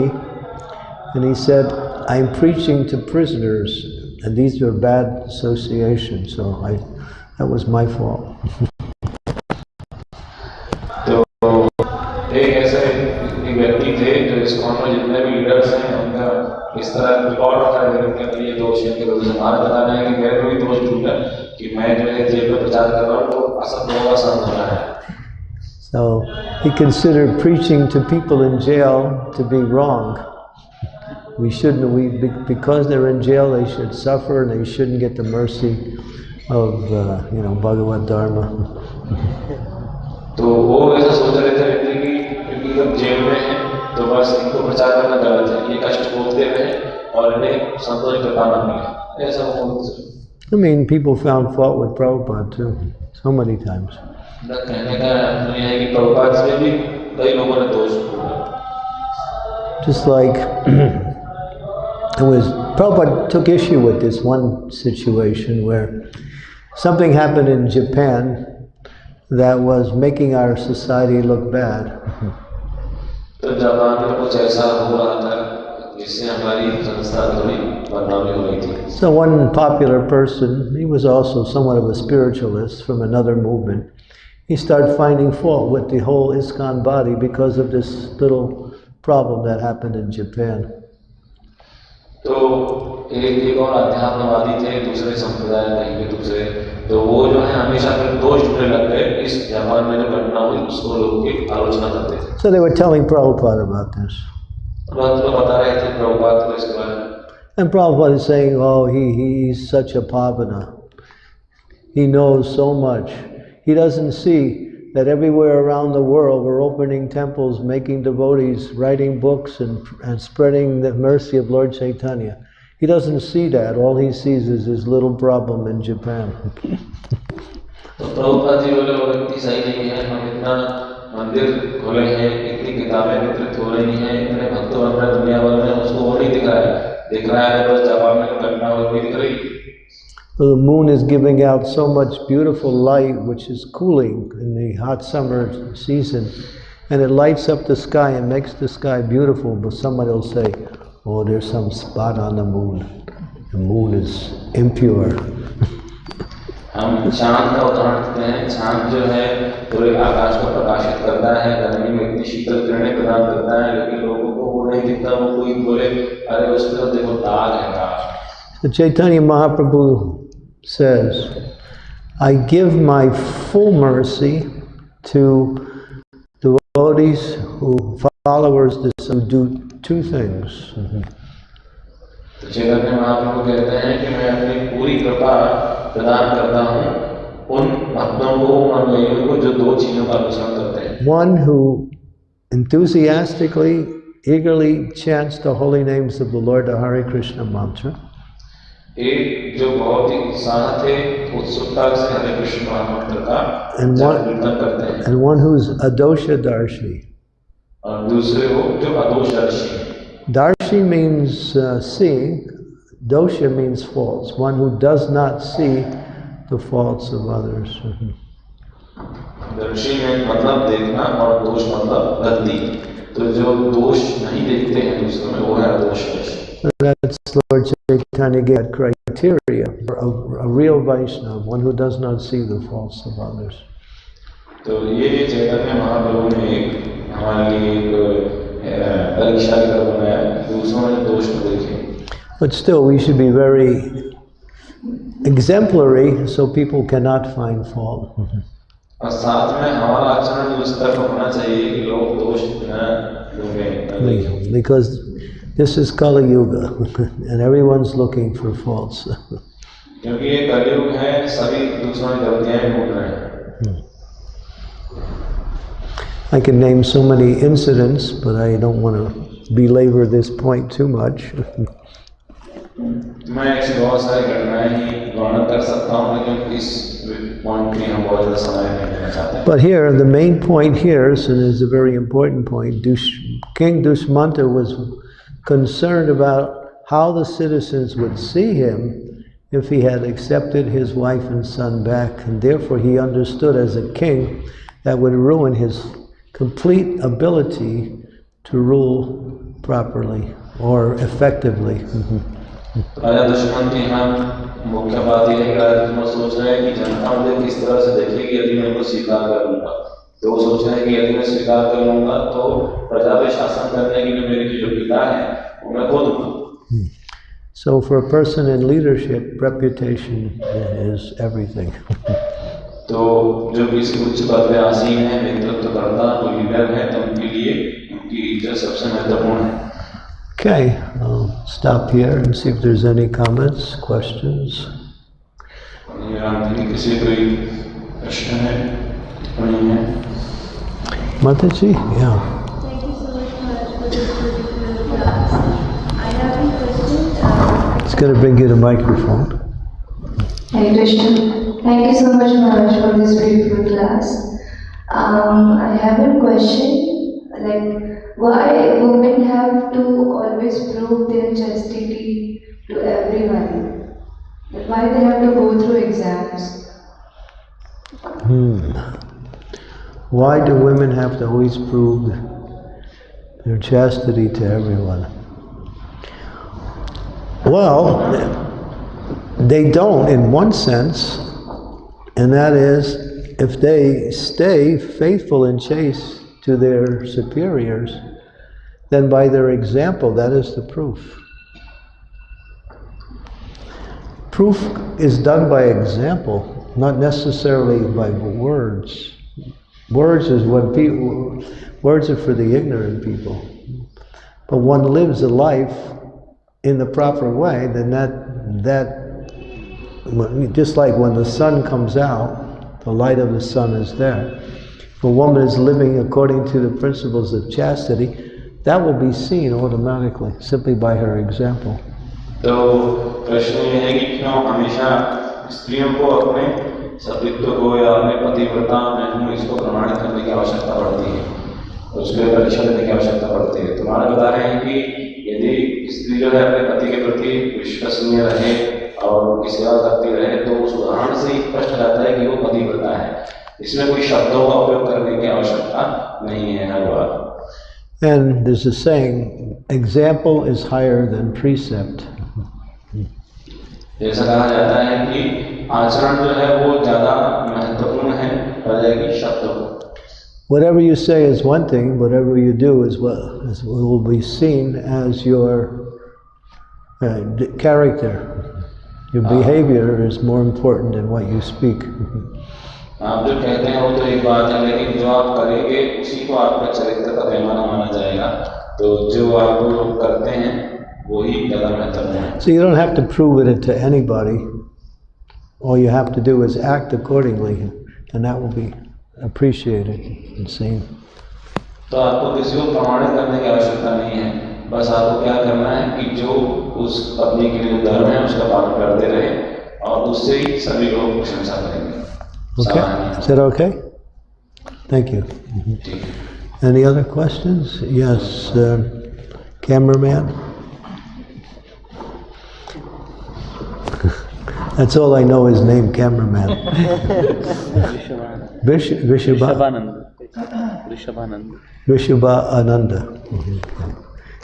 and he said, "I'm preaching to prisoners, and these are bad associations." So I, that was my fault. को जितने भी leaders हैं उनका इस तरह record रखा है उनके लिए दोष इनके लोग हमारा बताना है कि मेरे को भी दोष ढूंढा कि मैं जो है जेल में प्रचार कर रहा हूँ तो असर होगा असर हो रहा है So he considered preaching to people in jail to be wrong. We shouldn't, we, because they're in jail, they should suffer and they shouldn't get the mercy of, uh, you know, Bhagavata Dharma. तो वो ऐसा सोच रहे थे कि क्योंकि हम jail तो बस इनको प्रचार करना गलत है ये कष्ट भोगते हुए और इन्हें संतोष बताना मिले ऐसा वो बोलते I mean, people found fault with Prabhupada too, so many times. मेरा कहने का मतलब यह है कि प्रभुपाद में भी कई लोगों ने दोष ढूंढा Just like it was, Prabhupada took issue with this one situation where something happened in Japan that was making our society look bad. तो जापान में कुछ ऐसा हो रहा था जिससे हमारी संस्था थोड़ी बदनामी हो रही थी So one popular person, he was also somewhat of a spiritualist from another movement, he started finding fault with the whole ISKCON body because of this little problem that happened in Japan. तो एक एक और अध्यात्मवादी थे दूसरे संप्रदाय कहीं के दूसरे तो वो जो है हमेशा फिर दोष ढूंढने लग गए इस जापान में जो घटना हुई उसको लोग की आलोचना करते थे So they were telling Prabhupada about this. भक्त लोग बता रहे थे प्रभुपाद को इसके बारे में And Prabhupada is saying, oh, he, he's such a pavana. He knows so much. He doesn't see that everywhere around the world we're opening temples, making devotees, writing books, and, and spreading the mercy of Lord Chaitanya. He doesn't see that. All he sees is his little problem in Japan. तो प्रभुपाद जी बोले वो व्यक्ति सही नहीं है हम इतना मंदिर खोले हैं इतनी किताबें वितरित हो रही हैं इतने भक्त बन रहे हैं दुनिया भर में उसको वो नहीं दिख रहा है दिख रहा है बस जापान में जो घटना हुई दिख रही So the moon is giving out so much beautiful light, which is cooling in the hot summer season, and it lights up the sky and makes the sky beautiful. But somebody will say, "Oh, there's some spot on the moon. The moon is impure." हम चांद का उदाहरण देते हैं चांद जो है पूरे आकाश को प्रकाशित करता है गर्मी में इतनी शीतल किरणें प्रदान करता है लेकिन लोगों को वो नहीं दिखता वो कोई बोले अरे उस पर देखो दाग है दाग So Chaitanya Mahaprabhu says, "I give my full mercy to devotees who followers who do two things." तो चैतन्य महाप्रभु कहते हैं कि मैं अपनी पूरी कृपा प्रदान करता हूँ उन भक्तों को उन अनुयायियों को जो दो चीजों का अनुसरण करते हैं one who enthusiastically, eagerly chants the holy names of the Lord, the Hare Krishna mantra, एक जो बहुत ही उत्साह थे उत्सुकता से हरे कृष्ण महामंत्र का And जाप what- कीर्तन करते हैं and one who's adosha darshi. और दूसरे वो जो अदोषदर्शी हैं Darshi means uh, seeing, dosha means faults, one who does not see the faults of others. दर्शी में मतलब देखना और दोष मतलब गलती तो जो दोष नहीं देखते हैं दूसरों में वो है अदोषदर्शी So That's Lord Chaitanya gave that criteria for a, a real Vaishnava, one who does not see the faults of others. तो ये चैतन्य महाप्रभु ने एक हमारे लिए एक अ, परीक्षा की तरह बनाया दूसरों में दोष को देखे But still, we should be very exemplary so people cannot find fault. और साथ में हमारा आचरण उस तरह का होना चाहिए कि लोग दोष न ढूंढें न देखें because this is Kali Yuga and everyone's looking for faults. क्योंकि ये कलयुग है सभी दूसरों की गलतियां ढूंढ रहे हैं I can name so many incidents, but I don't want to belabor this point too much. मैं ऐसी बहुत सारी घटनाएं ही वर्णन कर सकता हूँ लेकिन इस पॉइंट में हम बहुत ज़्यादा समय नहीं देना चाहते हैं But here, the main point here, and is a very important point, Dush, King Dushmanta was concerned about how the citizens would see him if he had accepted his wife and son back, and therefore he understood as a king that would ruin his complete ability to rule properly or effectively. राजा दुश्मन के यहाँ मुख्य बात यह है कि राजा दुश्मन सोच रहे हैं कि जनता मुझे किस तरह से देखेगी यदि मैं इनको स्वीकार कर लूंगा तो वो सोच रहे हैं कि यदि मैं स्वीकार कर लूंगा तो प्रजा पे शासन करने के लिए मेरी जो पिता है वो मैं खो दूंगा So, for a person in leadership, reputation is everything. तो जो किसी उच्च पद पे आसीन है नेतृत्व करता कोई लीडर है तो उनके लिए उनकी इज्जत सबसे महत्वपूर्ण है Okay, I'll stop here and see if there's any comments, questions. ये राम जी किसी कोई प्रश्न है टिप्पणी है Mataji? Yeah. Thank you so much, Maharaj, for this beautiful class. I have a question. Uh, It's going to bring you the microphone. Hare Krishna. Thank you so much, Maharaj, for this beautiful class. Um, I have a question. Like, why women have to always prove their chastity to everyone? Why they have to go through exams? Hmm. Why do women have to always prove their chastity to everyone? Well, they don't in one sense, and that is if they stay faithful and chaste to their superiors, then by their example, that is the proof. Proof is done by example, not necessarily by words. Words is when people, words are for the ignorant people. But one lives a life in the proper way, then that, that, just like when the sun comes out, the light of the sun is there. If a woman is living according to the principles of chastity, that will be seen automatically, simply by her example. तो प्रश्न ये है कि क्यों हमेशा स्त्रियों को अपने सतीत्व को या अपने पतिव्रता मैं हूँ इसको प्रमाणित करने की आवश्यकता पड़ती है उसके लिए परीक्षा देने की आवश्यकता पड़ती है तुम्हारा बता रहे हैं कि यदि स्त्री जो है अपने पति के प्रति विश्वसनीय रहे और उनकी सेवा करती रहे तो उस उदाहरण से ही स्पष्ट रहता है कि वो पतिव्रता है इसमें कोई शब्दों का उपयोग करने की आवश्यकता नहीं है हर बार And there's a saying, example is higher than precept. जैसा कहा जाता है कि आचरण जो है वो ज्यादा महत्वपूर्ण है बजाय कि शब्दों Whatever you say is one thing, whatever you do is what is, will be seen as your uh, d- character. Your behavior is more important than what you speak. आप जो कहते हैं वो तो एक बात है लेकिन जो आप करेंगे उसी को आपका चरित्र का पैमाना माना जाएगा तो जो आप करते हैं वही ज्यादा महत्वपूर्ण है So you don't have to prove it to anybody. All you have to do is act accordingly, and that will be appreciated and seen. तो आपको किसी को प्रमाणित करने की आवश्यकता नहीं है बस आपको क्या करना है कि जो उस पत्नी के लिए धर्म है उसका पालन करते रहे और उससे ही सभी लोग प्रशंसा करेंगे Okay? सामान्य Is that okay? Thank you. ठीक है Any other questions? Yes, uh, cameraman? That's all I know is name cameraman. Vish, Vishabha, ऋषभानंद ऋषभानंद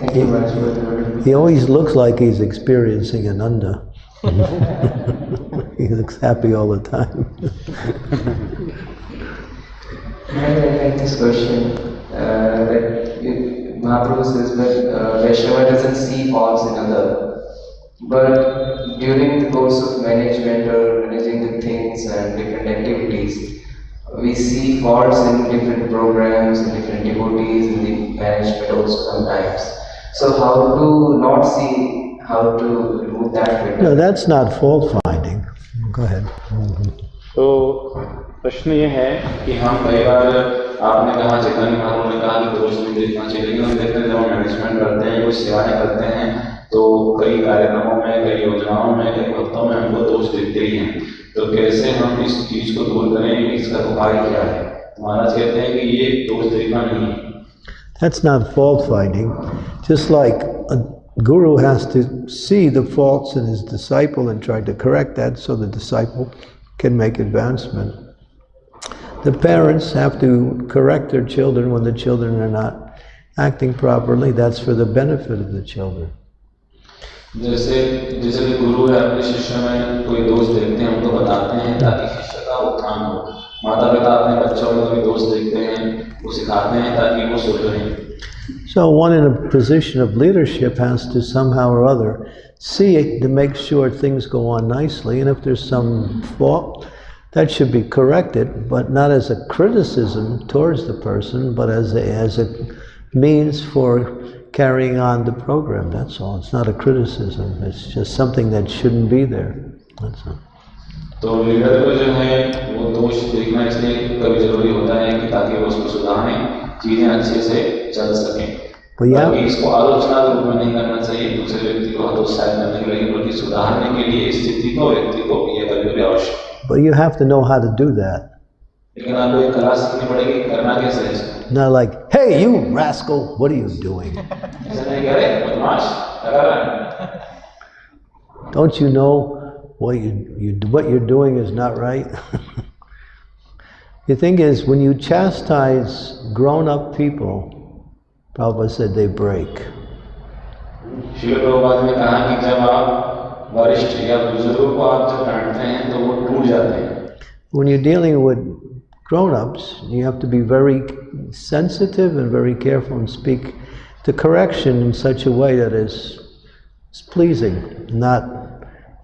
Vishabha Ananda. Thank you much for the He always looks like he's experiencing Ananda. he looks happy all the time. I like this question. Uh, that you- Mahaprabhu says that uh, Vaishnava doesn't see faults in other, but during the course of management or managing the things and different activities, we see faults in different programs and different devotees in the management also sometimes. So how to not see how to remove that bit? No, that's not fault finding. Go ahead. तो प्रश्न ये है कि हम कई बार आपने कहा चेतन महाप्रभु ने कहा कि दोष नहीं देखना चाहिए लेकिन हम देखते हैं जब हम मैनेजमेंट करते हैं कुछ सेवाएँ करते हैं तो कई कार्यक्रमों में कई योजनाओं में कई भक्तों में हमको दोष दिखते ही हैं तो कैसे हम इस चीज़ को दूर करें इसका उपाय क्या है तो महाराज कहते हैं कि ये दोष देखना नहीं है That's not fault finding. Just like a guru has to see the faults in his disciple and try to correct that so the disciple can make advancement. The parents have to correct their children when the children are not acting properly. That's for the benefit of the children. जैसे जैसे कि गुरु है अपने शिष्य में कोई दोष देखते हैं उनको बताते हैं ताकि शिष्य का उत्थान हो माता पिता अपने बच्चों में कोई दोष देखते हैं वो सिखाते हैं ताकि वो सुधरें So one in a position of leadership has to somehow or other see it to make sure things go on nicely. And if there's some fault, that should be corrected, but not as a criticism towards the person, but as a, as a means for carrying on the program. That's all. It's not a criticism. It's just something that shouldn't be there. That's all. तो leader को जो है वो दोष देखना इसलिए कभी जरूरी होता है कि ताकि वो उसको सुधारें चीजें अच्छे से चल सकें But yeah. बल्कि इसको आलोचना के रूप में नहीं करना चाहिए दूसरे व्यक्ति को हतोत्साहित करने के लिए बल्कि सुधारने के लिए स्थिति को व्यक्ति को ये कभी भी आवश्यक है But you have to know how to do that. लेकिन आपको एक कला सीखनी पड़ेगी कि करना कैसे है इसको। Not like, hey, you rascal, what are you doing? ऐसा नहीं करे बदमाश क्या कर रहा है Don't you know what you, you what you're doing is not right? the thing is, when you chastise grown-up people, Prabhupada said they break. शिल प्रभुपाद ने कहा कि जब आप वरिष्ठ या बुजुर्गों को आप जब डांटते हैं तो वो टूट जाते हैं When you're dealing with grown-ups, you have to be very sensitive and very careful and speak the correction in such a way that is, is pleasing, not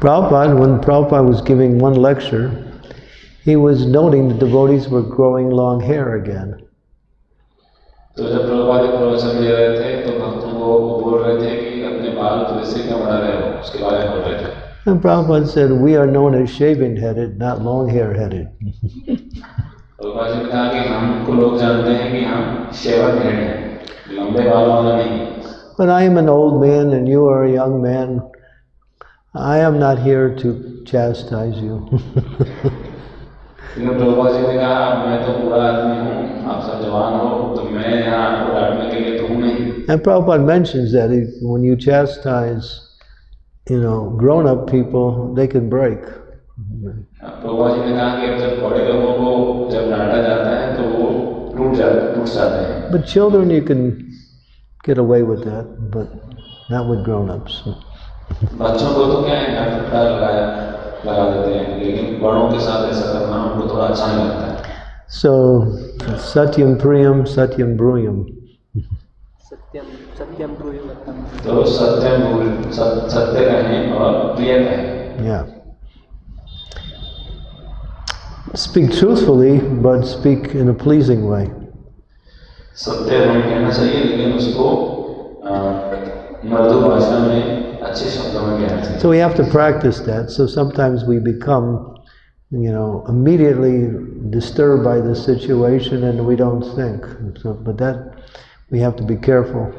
Prabhupada, when Prabhupada was giving one lecture, he was noting the devotees were growing long hair again. And Prabhupada said, we are known as shaving headed, not long hair headed. but I am an old man and you are a young man. I am not here to chastise you. and Prabhupada mentions that he, when you chastise, you know, grown-up people, they can break. But children, you can get away with that, but not with grown-ups. बच्चों को तो क्या है डांट फटकार लगाया लगा देते हैं लेकिन बड़ों के साथ ऐसा करना उनको थोड़ा अच्छा नहीं लगता है So, Satyam Priyam, Satyam Bruyam. तो सत्य बोल सत- सत्य कहें और प्रिय कहें Yeah. Speक truthfully, but speak in a pleasing way. सत्य हमें कहना चाहिए लेकिन उसको अ, मृदु भाषा में अच्छे शब्दों में कहना चाहिए So we have to practice that. So sometimes we become, you know, immediately disturbed by the situation and we don't think. So, but that we have to be careful.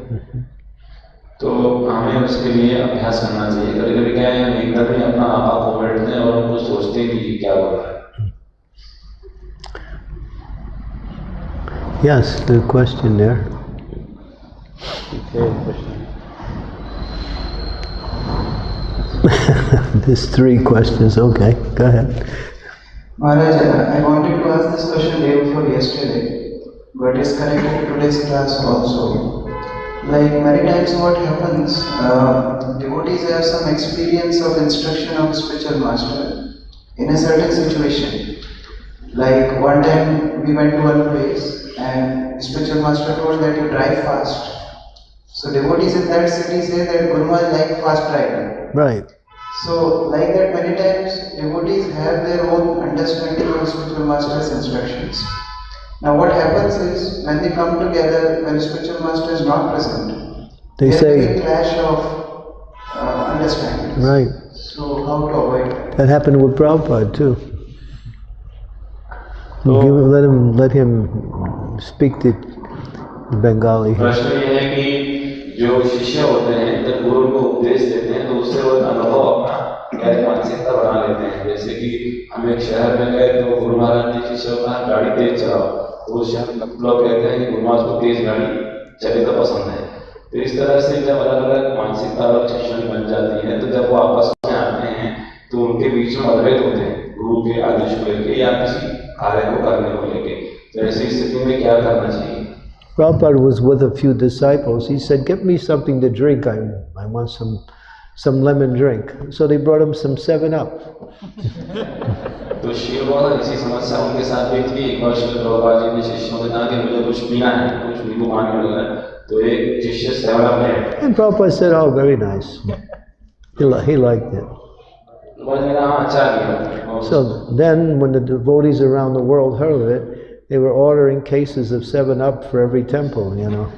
तो हमें उसके लिए अभ्यास करना चाहिए कभी कभी क्या है हम एकदम ही अपना आपा को बैठते हैं और उनको सोचते हैं कि ये क्या बोल रहा है Yes, the question there. There's three questions. Okay, go ahead. Maharaj, I wanted to ask this question day before yesterday, but it's connected to today's class also. Like many times what happens, uh, devotees have some experience of instruction of spiritual master in a certain situation. Like one time we went to one place and spiritual master told that you drive fast. So devotees in that city say that Guru Maharaj like fast driving. Right. So like that many times devotees have their own understanding of spiritual master's instructions. Now what happens is when they come together when spiritual master is not present, They there say- is a clash of uh, understandings. Right. So how to avoid that? That happened with Prabhupada too. Give, let him let him speak the Bengali. प्रश्न ये है कि जो शिष्य होते हैं जब गुरु को उपदेश देते हैं तो उससे वो अनुभव अपना एक मानसिकता बना लेते हैं। जैसे कि हम एक शहर में गए तो गुरु महाराज जी शिष्य को कहा गाड़ी तेज चलाओ। तो उस शहर लोग कहते हैं कि गुरु महाराज को तेज गाड़ी चले तो पसंद है। तो इस तरह से जब अलग अलग मानसिकता अलग की बन जाती है तो जब वो आपस में आते हैं तो उनके बीच में मतभेद होते हैं, गुरु के आदेश को लेके या किसी कार्य को करने को लेके। तो ऐसी स्थिति में क्या करना चाहिए? Prabhupada was with a few disciples. He said, get me something to drink. I, I want some, some lemon drink. So they brought him some 7-Up. and Prabhupada said, oh, very nice. He, li he liked it. So then when the devotees around the world heard of it, they were ordering cases of Seven Up for every temple, you know.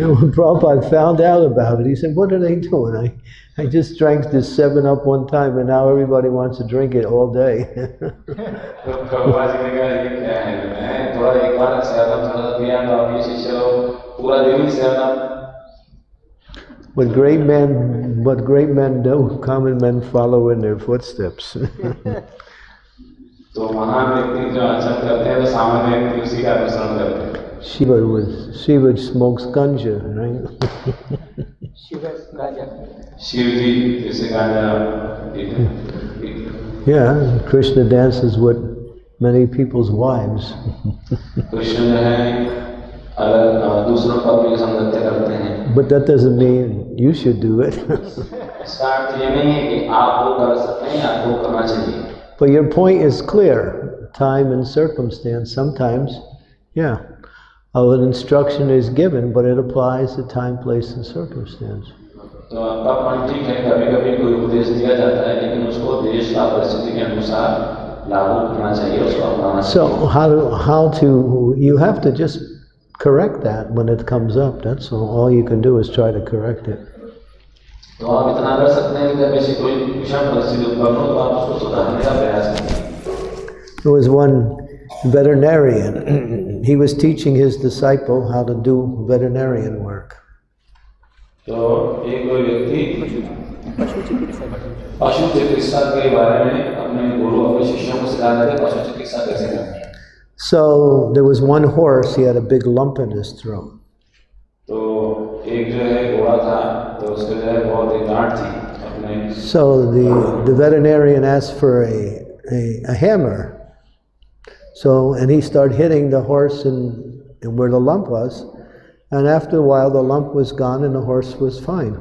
and when Prabhupada found out about it, he said, "What are they doing? I, I just drank this Seven Up one time, and now everybody wants to drink it all day." what great men, what great men do, common men follow in their footsteps. तो महान व्यक्ति जो आचरण करते हैं तो सामान्य व्यक्ति उसी का अनुसरण करते हैं Shiva was, Shiva smokes ganja, right? Shiv जी जैसे गांजा पीते हैं। yeah, Krishna dances with many people's wives. Krishna जो है अलग अ, दूसरों पर भी संगत्य करते हैं But that doesn't mean you should do it. इसका अर्थ ये नहीं है कि आप वो कर सकते हैं या आपको करना चाहिए but your point is clear. Time and circumstance, sometimes, yeah. Oh, an instruction is given, but it applies to time, place, and circumstance. तो आपका पॉइंट ठीक है कभी कभी कोई उपदेश दिया जाता है लेकिन उसको देश का परिस्थिति के अनुसार लागू करना चाहिए उसको अपनाना So चाहिए how to, how to, you have to just correct that when it comes up. That's all. All you can do is try to correct it. तो आप इतना कर सकते हैं कि जब ऐसी कोई विषम परिस्थिति उत्पन्न हो तो आप उसको सुधारने का प्रयास करें There was one veterinarian. he was teaching his disciple how to do veterinarian work. तो एक कोई व्यक्ति पशु चिकित्सा के बारे में अपने गुरु अपने शिष्यों को सिखा रहे थे पशु चिकित्सा कैसे करनी है so there was one horse, he had a big lump in his throat. So the, the veterinarian asked for a, a, a hammer. So, and he started hitting the horse and, and where the lump was. And after a while, the lump was gone and the horse was fine.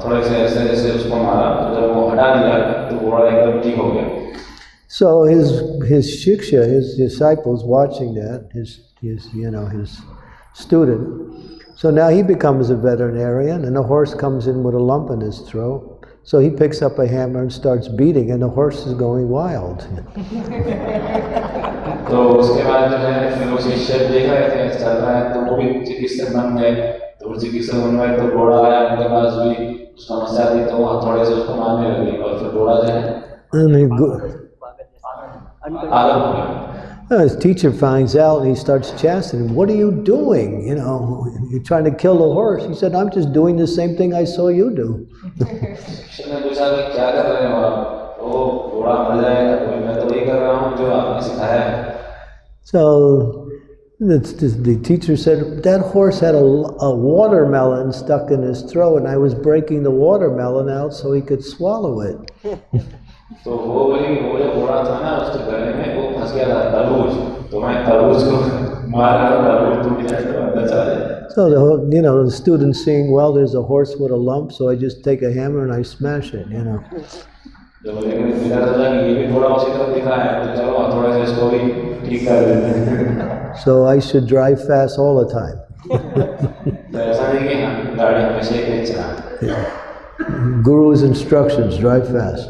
तो फिर क्या है कि जो ठीक करने वाले ने जो है हथौड़ा बनाया हथौड़े से ऐसे ऐसे उसको मारा तो जब वो हटा दिया तो घोड़ा एकदम ठीक हो गया So his, his shiksha, his disciples watching that, his, his, you know, his student. So now he becomes a veterinarian and the horse comes in with a lump in his throat. So he picks up a hammer and starts beating and the horse is going wild. तो उसके बाद जो है फिर वो शिष्य देख रहे थे चल रहा है तो वो भी चिकित्सक बन गए तो वो चिकित्सक बन गए तो घोड़ा आया उनके पास भी समस्या थी तो वो हथौड़े से उसको मारने लगे और फिर घोड़ा जो है And he go, आलम हो गया Uh, His teacher finds out and he starts chastening him. What are you doing? You know, you're trying to kill the horse. He said, I'm just doing the same thing I saw you do. शिष्य ने पूछा कि क्या कर रहे हो आप तो वो घोड़ा मर जाएगा तो मैं तो वही कर रहा हूँ जो आपने सिखाया है So the, the, the teacher said, That horse had a, a watermelon stuck in his throat, and I was breaking the watermelon out so he could swallow it. तो वो वही वो जो घोड़ा था ना उसके गले में वो फंस गया था तरबूज तो मैं तरबूज को मारा और तरबूज टूट गया तो अंदर चला जाए So the whole, you know, the student seeing, well, there's a horse with a lump, so I just take a hammer and I smash it, you know. जब लेकिन पिता सोचा कि ये भी थोड़ा उसी तरह दिख रहा है तो चलो थोड़ा सा इसको भी ठीक कर देते हैं So I should drive fast all the time. तो ऐसा नहीं कि हम गाड़ी हमेशा ही तेज चलाएं Guru's instructions, drive fast.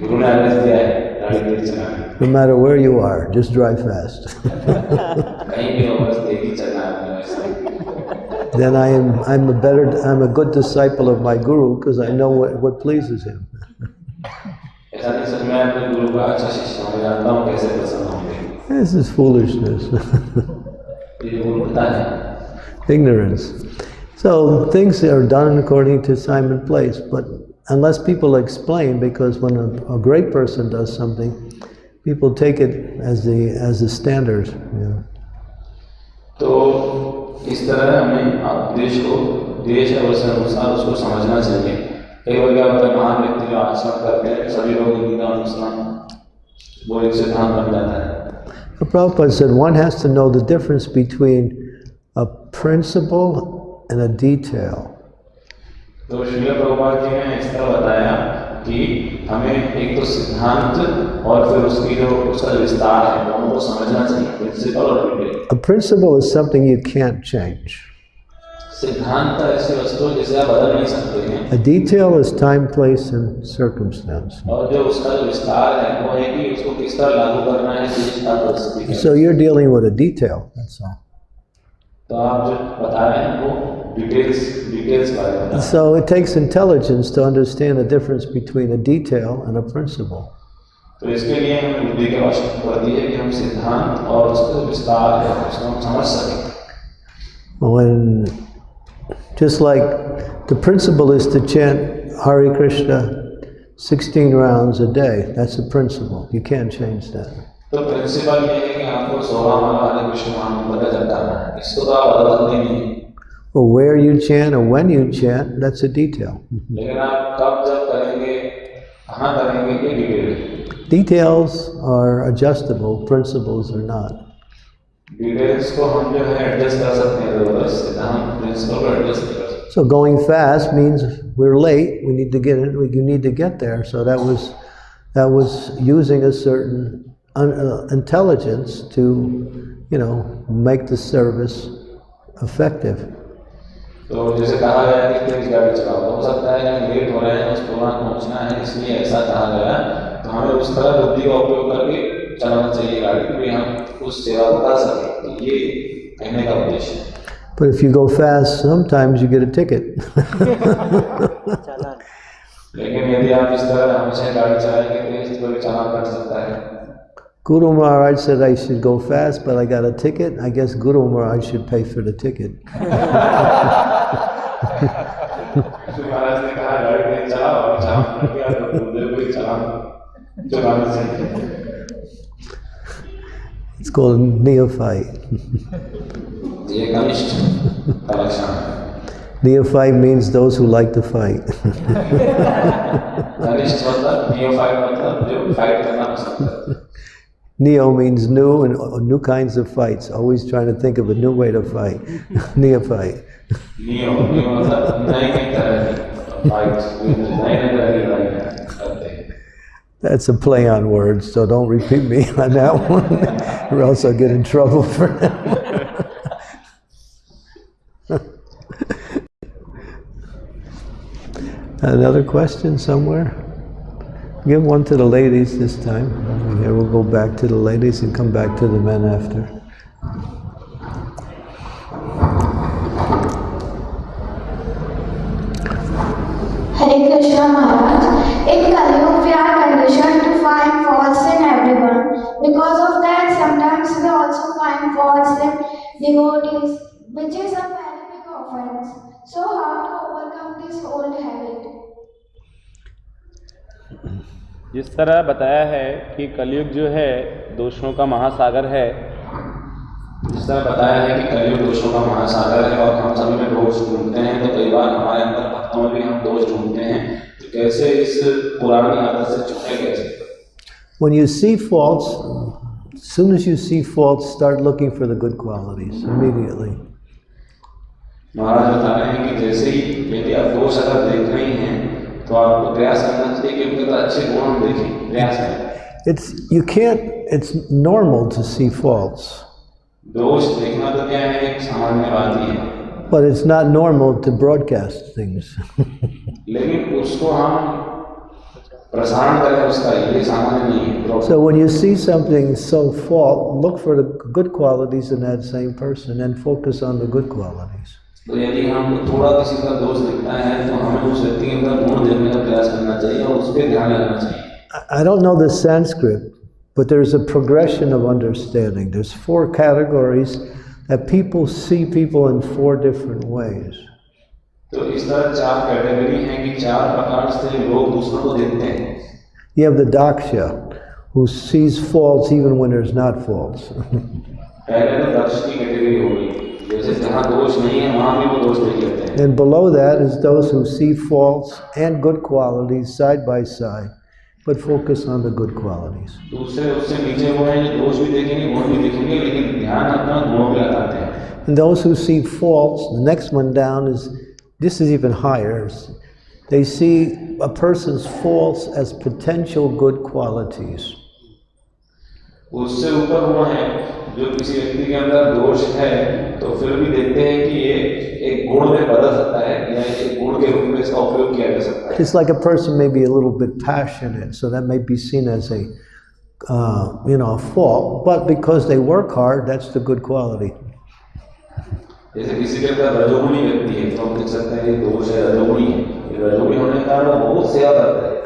गुरु ने आदेश दिया है गाड़ी तेज चलाने No matter where you are, just drive fast. then I am I'm a better I'm a good disciple of my guru because I know what, what pleases him. this is foolishness. Ignorance. So things are done according to time and place, but unless people explain, because when a, a great person does something, people take it as the as the standard. Yeah. So, तो इस तरह हमें आप देश को देश और उसके अनुसार उसको समझना चाहिए कई बार क्या होता है महान व्यक्ति जो आचरण करते हैं सभी लोग उनका अनुसरण वो एक सिद्धांत बन जाता है The Prabhupada said one has to know the difference between a principle and a detail. तो श्रील प्रभुपाद जी ने इस तरह बताया कि हमें एक तो सिद्धांत और फिर उसकी जो उसका जो विस्तार है दोनों को समझना चाहिए प्रिंसिपल और detail A principle is something you can't change. सिद्धांत ऐसी वस्तु है जिसे आप बदल नहीं सकते हैं A detail is time, place, and circumstance. और जो उसका जो विस्तार है वो है कि उसको किस तरह लागू करना है देश का परिस्थिति के So you're dealing with a detail, that's all. So it takes intelligence to understand the difference between a detail and a principle. when just like the principle is to chant Hare Krishna 16 rounds a day. That's the principle. You can't change that. तो principle ये है कि आपको सोलह माला हरे कृष्ण महामंत्र का जप करना है इसको तो आप बदल सकते नहीं Or where you chant or when you chant, that's a detail. लेकिन आप कब जब करेंगे कहाँ करेंगे ये डिटेल है Details are adjustable, principles are not. Details को हम जो है एडजस्ट कर सकते हैं जरूरत से हम प्रिंसिपल को एडजस्ट नहीं कर सकते So going fast means we're late. We need to get it. We need to get there. So that was that was using a certain un, uh, intelligence to, you know, make the service effective. तो जैसे कहा गया कि तेज गाड़ी चलाओ तो हो सकता है कि लेट हो रहे हैं उस प्रोग्राम पहुंचना है इसलिए ऐसा कहा गया तो हमें उस तरह बुद्धि का उपयोग करके चलाना चाहिए गाड़ी कि हम उस सेवा को कर सकें तो ये कहने का उद्देश्य है But if you go fast, sometimes you get a ticket. लेकिन यदि आप इस तरह हमेशा गाड़ी चलाएंगे तेज तो भी चालान कट सकता है Guru Maharaj said I should go fast, but I got a ticket. I guess Guru Maharaj should pay for the ticket. it's called neophyte. neophyte means those who like to fight. neophyte Neo means new and uh, new kinds of fights. Always trying to think of a new way to fight. Neophyte. Neo, neo, That's a play on words, so don't repeat me on that one, or else I'll get in trouble for that. Another question somewhere? Give one to the ladies this time. Here we'll go back to the ladies and come back to the men after. Hare Krishna Maharaj. In Kaliyug, we are conditioned to find faults in everyone. Because of that, sometimes we also find faults in devotees, which is a very big offense. So, how to overcome this old habit? जिस तरह बताया है कि कलयुग जो है दोषों का महासागर है जिस तरह बताया है कि कलयुग दोषों का महासागर है और हम सभी में दोष ढूंढते हैं तो कई बार हमारे अंदर भक्तों में भी हम दोष ढूंढते हैं तो कैसे इस पुरानी आदत से छूटे कैसे When you see faults, as soon as you see faults, start looking for the good qualities immediately. महाराज बता रहे हैं कि जैसे ही यदि आप दोष अगर देख रहे हैं तो आपको प्रयास करना चाहिए कि उनके तो अच्छे गुण हम देखें प्रयास करें It's you can't. It's normal to see faults, दोष देखना तो क्या है एक सामान्य बात ही है but it's not normal to broadcast things. लेकिन उसको हम प्रसारण करें उसका ये सामान्य नहीं है so when you see something so fault, look for the good qualities in that same person and focus on the good qualities. तो यदि हम थोड़ा किसी का दोष दिखता है तो हमें उस व्यक्ति के अंदर गुण देखने का प्रयास करना चाहिए और उस पर ध्यान लगाना चाहिए I- I don't know the Sanskrit, but there's a progression of understanding. There's four categories that people see people in four different ways. तो इस तरह चार कैटेगरी हैं कि चार प्रकार से लोग दूसरों को देखते हैं You have the Daksha, who sees faults even when there's not faults. पहले तो दक्ष की कैटेगरी हो गई And below that is those who see faults and good qualities side by side, but focus on the good qualities. And those who see faults, the next one down is, this is even higher. They see a person's faults as potential good qualities. उससे ऊपर वो है जो किसी व्यक्ति के अंदर दोष है तो फिर भी देखते हैं कि ये एक गुण में बदल सकता है या एक गुण के रूप में इसका उपयोग किया जा सकता है It's like a person may be a little bit passionate, so that may be seen as a, uh, you know, a fault. But because they work hard, that's the good quality. जैसे किसी के अंदर रजोगुणी व्यक्ति है तो हम देख सकते हैं कि दोष है रजोगुणी है ये रजोगुणी होने के कारण वो बहुत सेवा करता है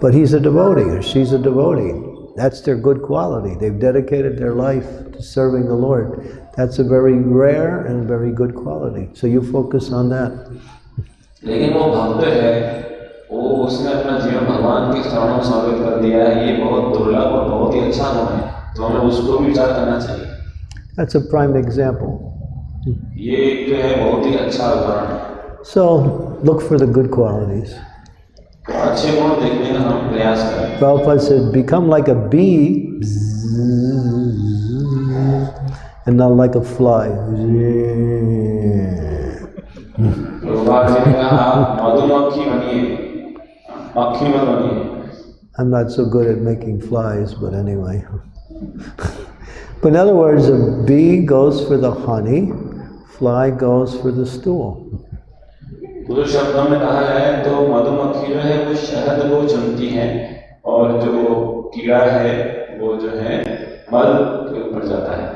but he's a devotee or she's a devotee. That's their good quality. They've dedicated their life to serving the Lord. That's a very rare and very good quality. So you focus on that. लेकिन वो भक्त है वो उसने अपना जीवन भगवान के शरण में समर्पित कर दिया है ये बहुत दुर्लभ और बहुत ही अच्छा गुण है तो हमें उसको भी विचार करना चाहिए That's a prime example. ये एक जो है बहुत ही अच्छा उदाहरण है So look for the good qualities. Prabhupada said, become like a bee and not like a fly. I'm not so good at making flies, but anyway. but in other words, a bee goes for the honey, fly goes for the stool. दूसरे शब्दों में कहा जाए तो मधुमक्खी जो है वो शहद को चुनती है और जो कीड़ा है वो जो है मल के ऊपर जाता है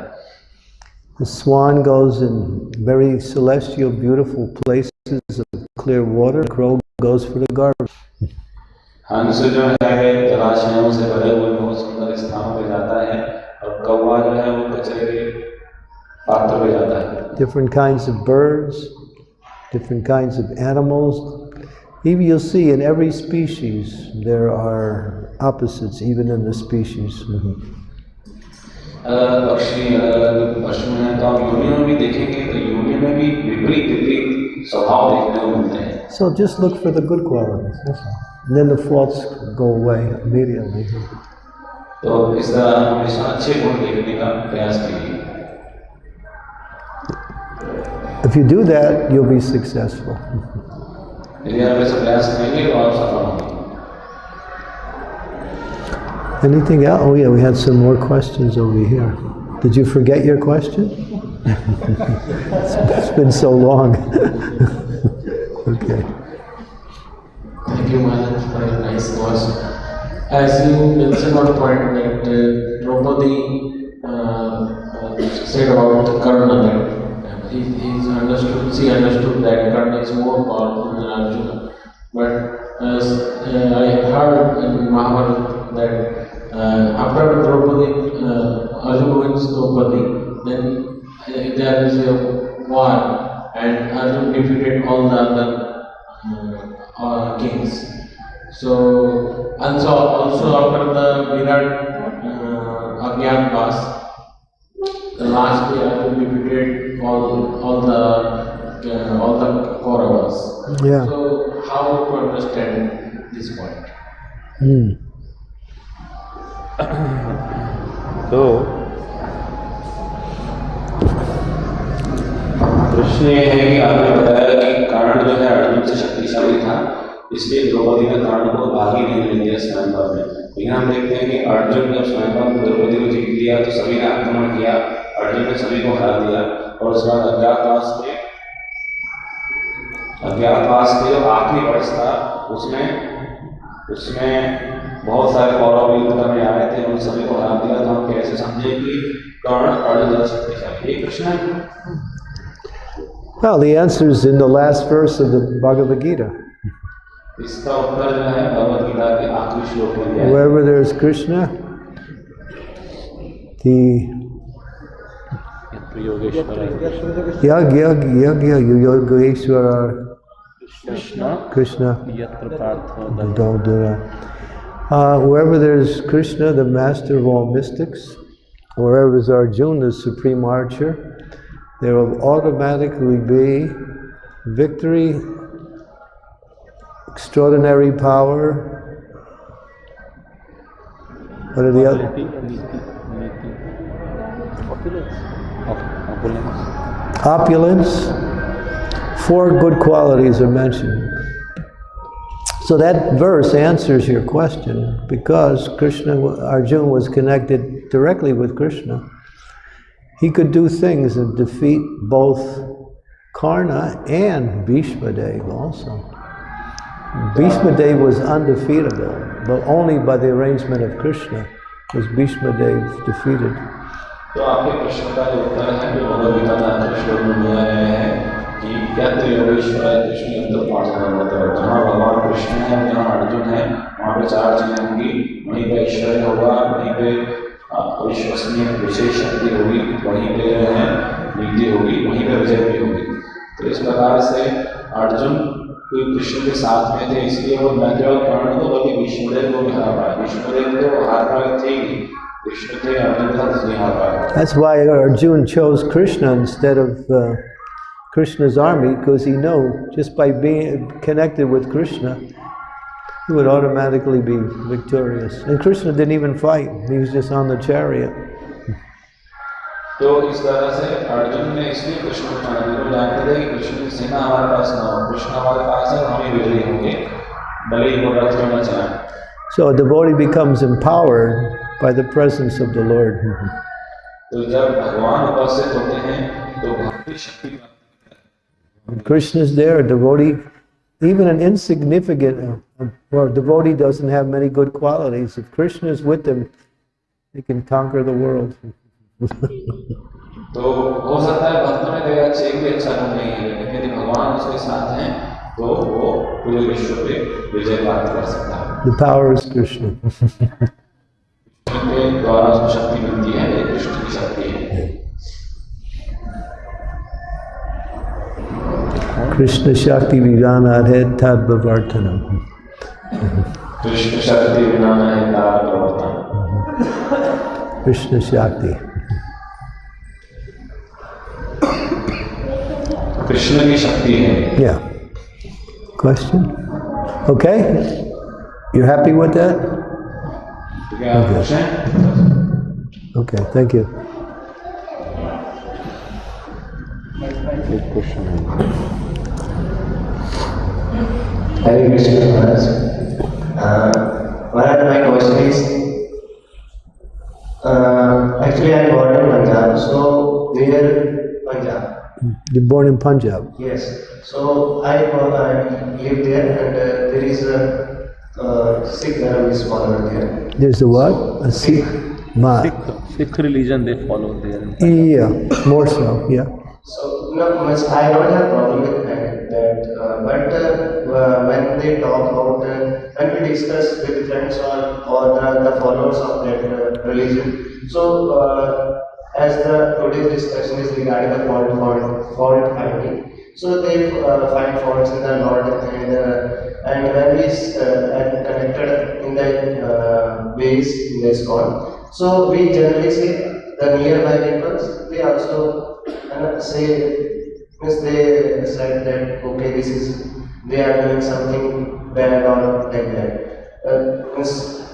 The swan goes in very celestial, beautiful places of clear water. The crow goes for the garbage. हंस जो है जलाशयों से भरे हुए बहुत सुंदर स्थानों पे जाता है और कौवा जो है वो कचरे के पात्र पे जाता है Different kinds of birds, different kinds of animals. Even you'll see in every species there are opposites, even in the species. Mhm. अलग अलग पक्षी अलग अलग पशु हैं तो आप योनि में भी देखेंगे तो योनि में भी विपरीत विपरीत स्वभाव देखने को मिलते हैं So just look for the good qualities. That's all. And then the faults go away immediately. तो इस तरह हम हमेशा अच्छे गुण देखने का प्रयास कीजिए if you do that, you'll be successful. Anything else? Oh yeah, we had some more questions over here. Did you forget your question? it's been so long. okay. Thank you, Maharaj, for a nice course. As you mentioned one point that uh, uh, uh, said about the Karna, he, he's understood, she understood that Karna is more powerful than Arjuna. But as uh, I heard in Mahabharata that uh, after Draupadi, uh, Arjuna wins Draupadi, then uh, there is a war, and Arjun defeated all the other uh, uh, kings. So, and so also after the Virat uh, Agyatwas, the last day Arjun defeated all all the uh, all the Kauravas. Yeah. So, how to understand this point? Hmm. तो प्रश्न ये है कि आपने बताया कि कर्ण जो है अर्जुन से शक्तिशाली था इसलिए द्रौपदी ने कारण को भाग नहीं ले दिया स्वयंवर में लेकिन हम देखते हैं कि अर्जुन जब स्वयंवर में द्रौपदी को जीत लिया तो सभी ने आक्रमण किया अर्जुन ने सभी को हरा दिया और उसके बाद अज्ञातवास में अज्ञातवास के जो आखिरी वर्ष था उसमें उसमें बहुत सारे कौरव युद्ध करने आए थे उन सभी को हरा दिया तो हम कैसे समझे कि कर्ण अर्जुन ज्यादा शक्तिशाली ये प्रश्न है Well, the answer is in the last verse of the Bhagavad Gita. इसका उत्तर जो है भगवत गीता के आखिरी श्लोक में दिया है Wherever there is Krishna, the Yag, yag, yag, yag, Yogeshwara. Krishna. Krishna. Yatra uh, wherever there's Krishna, the master of all mystics, wherever is Arjuna, the supreme archer, there will automatically be victory, extraordinary power. What are the other? Opulence. Four good qualities are mentioned. So that verse answers your question because Krishna, Arjuna was connected directly with Krishna. He could do things and defeat both Karna and Bhishma Dev also. Bhishma Dev was undefeatable, but only by the arrangement of Krishna was Bhishma Dev defeated. तो आपके प्रश्न का जो उत्तर है, जो भगवत गीता में आखिरी श्लोक में दिया गया है कि क्या त्रियोगेश्वर कृष्ण युद्ध पाठन होता है? जहाँ भगवान कृष्ण है, जहाँ अर्जुन है, वहाँ पे चार चीज़ें होंगी, वहीं पे ऐश्वर्य होगा, वहीं पे अविश्वसनीय विशेष शक्ति होगी, वहीं पे जो है, नीति होगी, वहीं पे विजय भी होगी। तो इस प्रकार से अर्जुन कोई कृष्ण के साथ में थे, इसलिए वो न केवल कर्ण को बल्कि विष्णुदेव को भी हरा पाया। विष्णुदेव तो हार पाए थे ही कृष्ण थे अर्जुन था इसलिए हार पाया That's why Arjuna chose Krishna instead of uh, Krishna's army, because he knew just by being connected with Krishna, he would automatically be victorious. And Krishna didn't even fight, he was just on the chariot. तो इस तरह से अर्जुन ने इसलिए कृष्ण को चुना क्योंकि वो जानते थे कि कृष्ण की सेना हमारे पास ना हो कृष्ण हमारे पास है हम ही विजयी होंगे भले ही वो रथ क्यों न चलाएं So a devotee becomes empowered by the presence of the Lord. तो जब भगवान उपस्थित होते हैं तो भक्ति शक्ति प्राप्त When Krishna is there, a devotee, even an insignificant, uh, or a devotee doesn't have many good qualities. If Krishna is with them, they can conquer the world. तो हो सकता है भक्त में कोई अच्छे एक भी अच्छा गुण नहीं है लेकिन यदि भगवान उसके साथ हैं तो वो पूरे विश्व पे विजय प्राप्त कर सकता है The power is Krishna. के द्वारा उसको शक्ति मिलती है दृष्टि की शक्ति है। कृष्ण शक्ति विज्ञान है तद प्रवर्तनम। कृष्ण शक्ति विज्ञान है तद प्रवर्तन कृष्ण शक्ति। कृष्ण की शक्ति है। या question okay you happy with that Okay. Okay, thank you. Good question. Thank you, Mr. Kumar. Uh, one of my question is, uh, actually I'm born in Punjab, so near Punjab. You're born in Punjab? Yes. So I, uh, I live there and uh, there is a uh, Sikh Dharma is followed there. There's a what? A Sikh. Ma. Sikh, Sikh religion they follow there. Yeah, more so, yeah. So not much. I don't have problem with that. that uh, but uh, uh, when they talk about uh, when we discuss with friends or or the, the followers of that uh, religion, so uh, as the today's discussion is regarding the fault fault fault finding. So they uh, find faults in the Lord and uh, and when we uh, connected in the uh, base in this call. So we generally say the nearby neighbors. They also uh, say means they said that okay this is they are doing something bad or like that. Uh,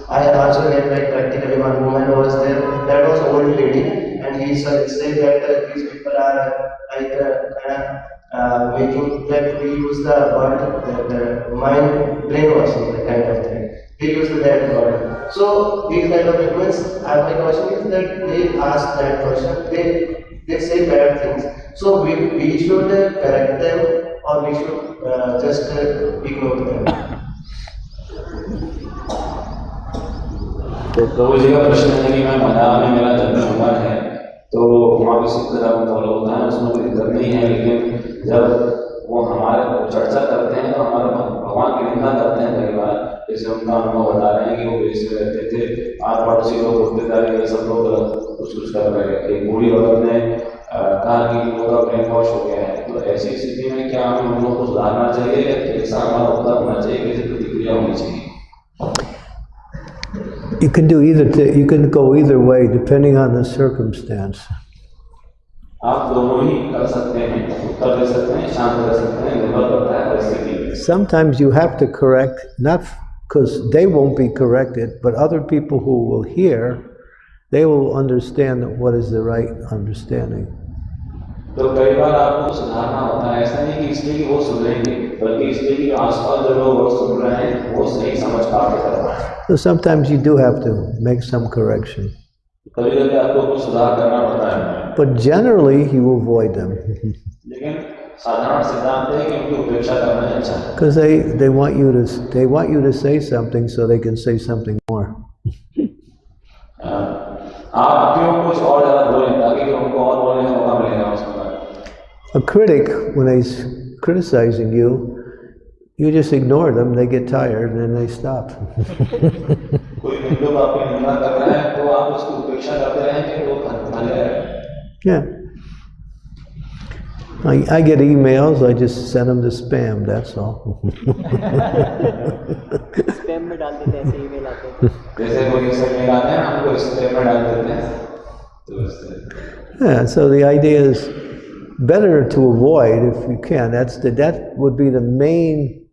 I also had like practically one woman was there that was old lady and he said that uh, these people are like uh, uh, making that we use the word that uh, mind brainwashing the kind of thing. They use that word. So these kind of movements, uh, my question is that they ask that question, they they say bad things. So we, we should uh, correct them or we should uh, just uh, ignore them. तो प्रभु जी का प्रश्न है कि मैं मलयालम में मेरा जन्म हुआ है तो वहाँ सिख धर्म फॉलो होता है, उसमें कोई दिक्कत नहीं है, लेकिन जब वो हमारे चर्चा करते हैं तो हमारे भगवान की निंदा करते हैं कई बार, जैसे उनका अनुभव बता रहे हैं कि वो बेच रहते थे आठ पड़ोसी लोग उठते रहे सब लोग कुछ कुछ कर रहे हैं। एक बूढ़ी औरत ने कहा कि लोगों का ब्रेन वॉश हो गया है। तो ऐसी स्थिति में क्या हमें उन लोगों को सुधारना चाहिए या कैसा हमारा उत्तर होना चाहिए कैसे प्रतिक्रिया होनी चाहिए? you can do either. you can go either way depending on the circumstance. Sometimes you have to correct, not because they won't be corrected, but other people who will hear, they will understand what is the right understanding. तो कई बार आपको सुधारना होता है ऐसा नहीं कि इसलिए कि वो सुधरेंगे बल्कि इसलिए कि आसपास जो लोग और सुन रहे हैं वो सही समझ पाके कर पाए So sometimes you do have to make some correction. कभी कभी आपको कुछ सुधार करना पड़ता है But generally, you avoid them लेकिन साधारण सिद्धांत है कि उनकी उपेक्षा करना ही अच्छा है because they, they want you to they want you to say something so they can say something more. अ, आप क्यों कुछ और ज्यादा बोलें ताकि A critic, when he's criticizing you, you just ignore them, they get tired, and then they stop. yeah. I, I, get emails, I just send them to spam, that's all. yeah, so the idea is better to avoid if you can. That's the, that would be the main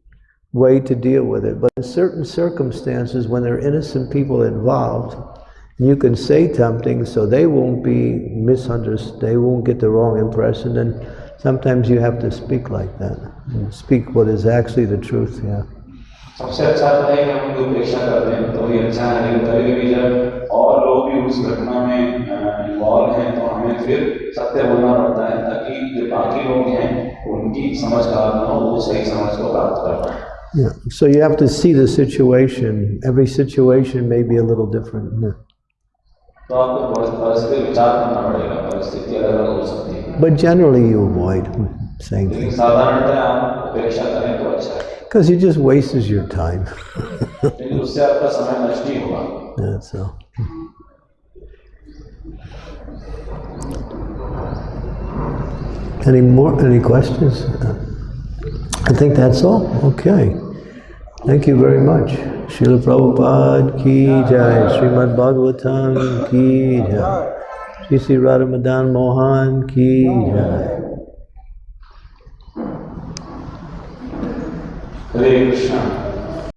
way to deal with it. But in certain circumstances, when there are innocent people involved, you can say something so they won't be misunderstood, they won't get the wrong impression, and sometimes you have to speak like that. and Speak what is actually the truth, yeah. सबसे अच्छा तो है कि हम उनकी उपेक्षा कर दें तो ये अच्छा है लेकिन कभी कभी जब और लोग भी उस घटना में इन्वॉल्व हैं तो हमें फिर सत्य बोलना पड़ता है ताकि जो बाकी लोग हैं उनकी समझ खराब ना हो वो सही समझ को प्राप्त कर पाए Yeah, so you have to see the situation. Every situation may be a little different. yeah. तो आपको परिस- परिस्थिति विचार करना पड़ेगा परिस्थिति अलग अलग हो सकती है But generally, you avoid saying लेकिन things साधारणतः आप उपेक्षा करें तो अच्छा है because it just wastes your time. लेकिन उससे Any more? Any questions? I think that's all. Okay. Thank you very much. Srila Prabhupada ki jai. Srimad Bhagavatam ki jai. Sri Sri Mohan ki jai. Hare Krishna.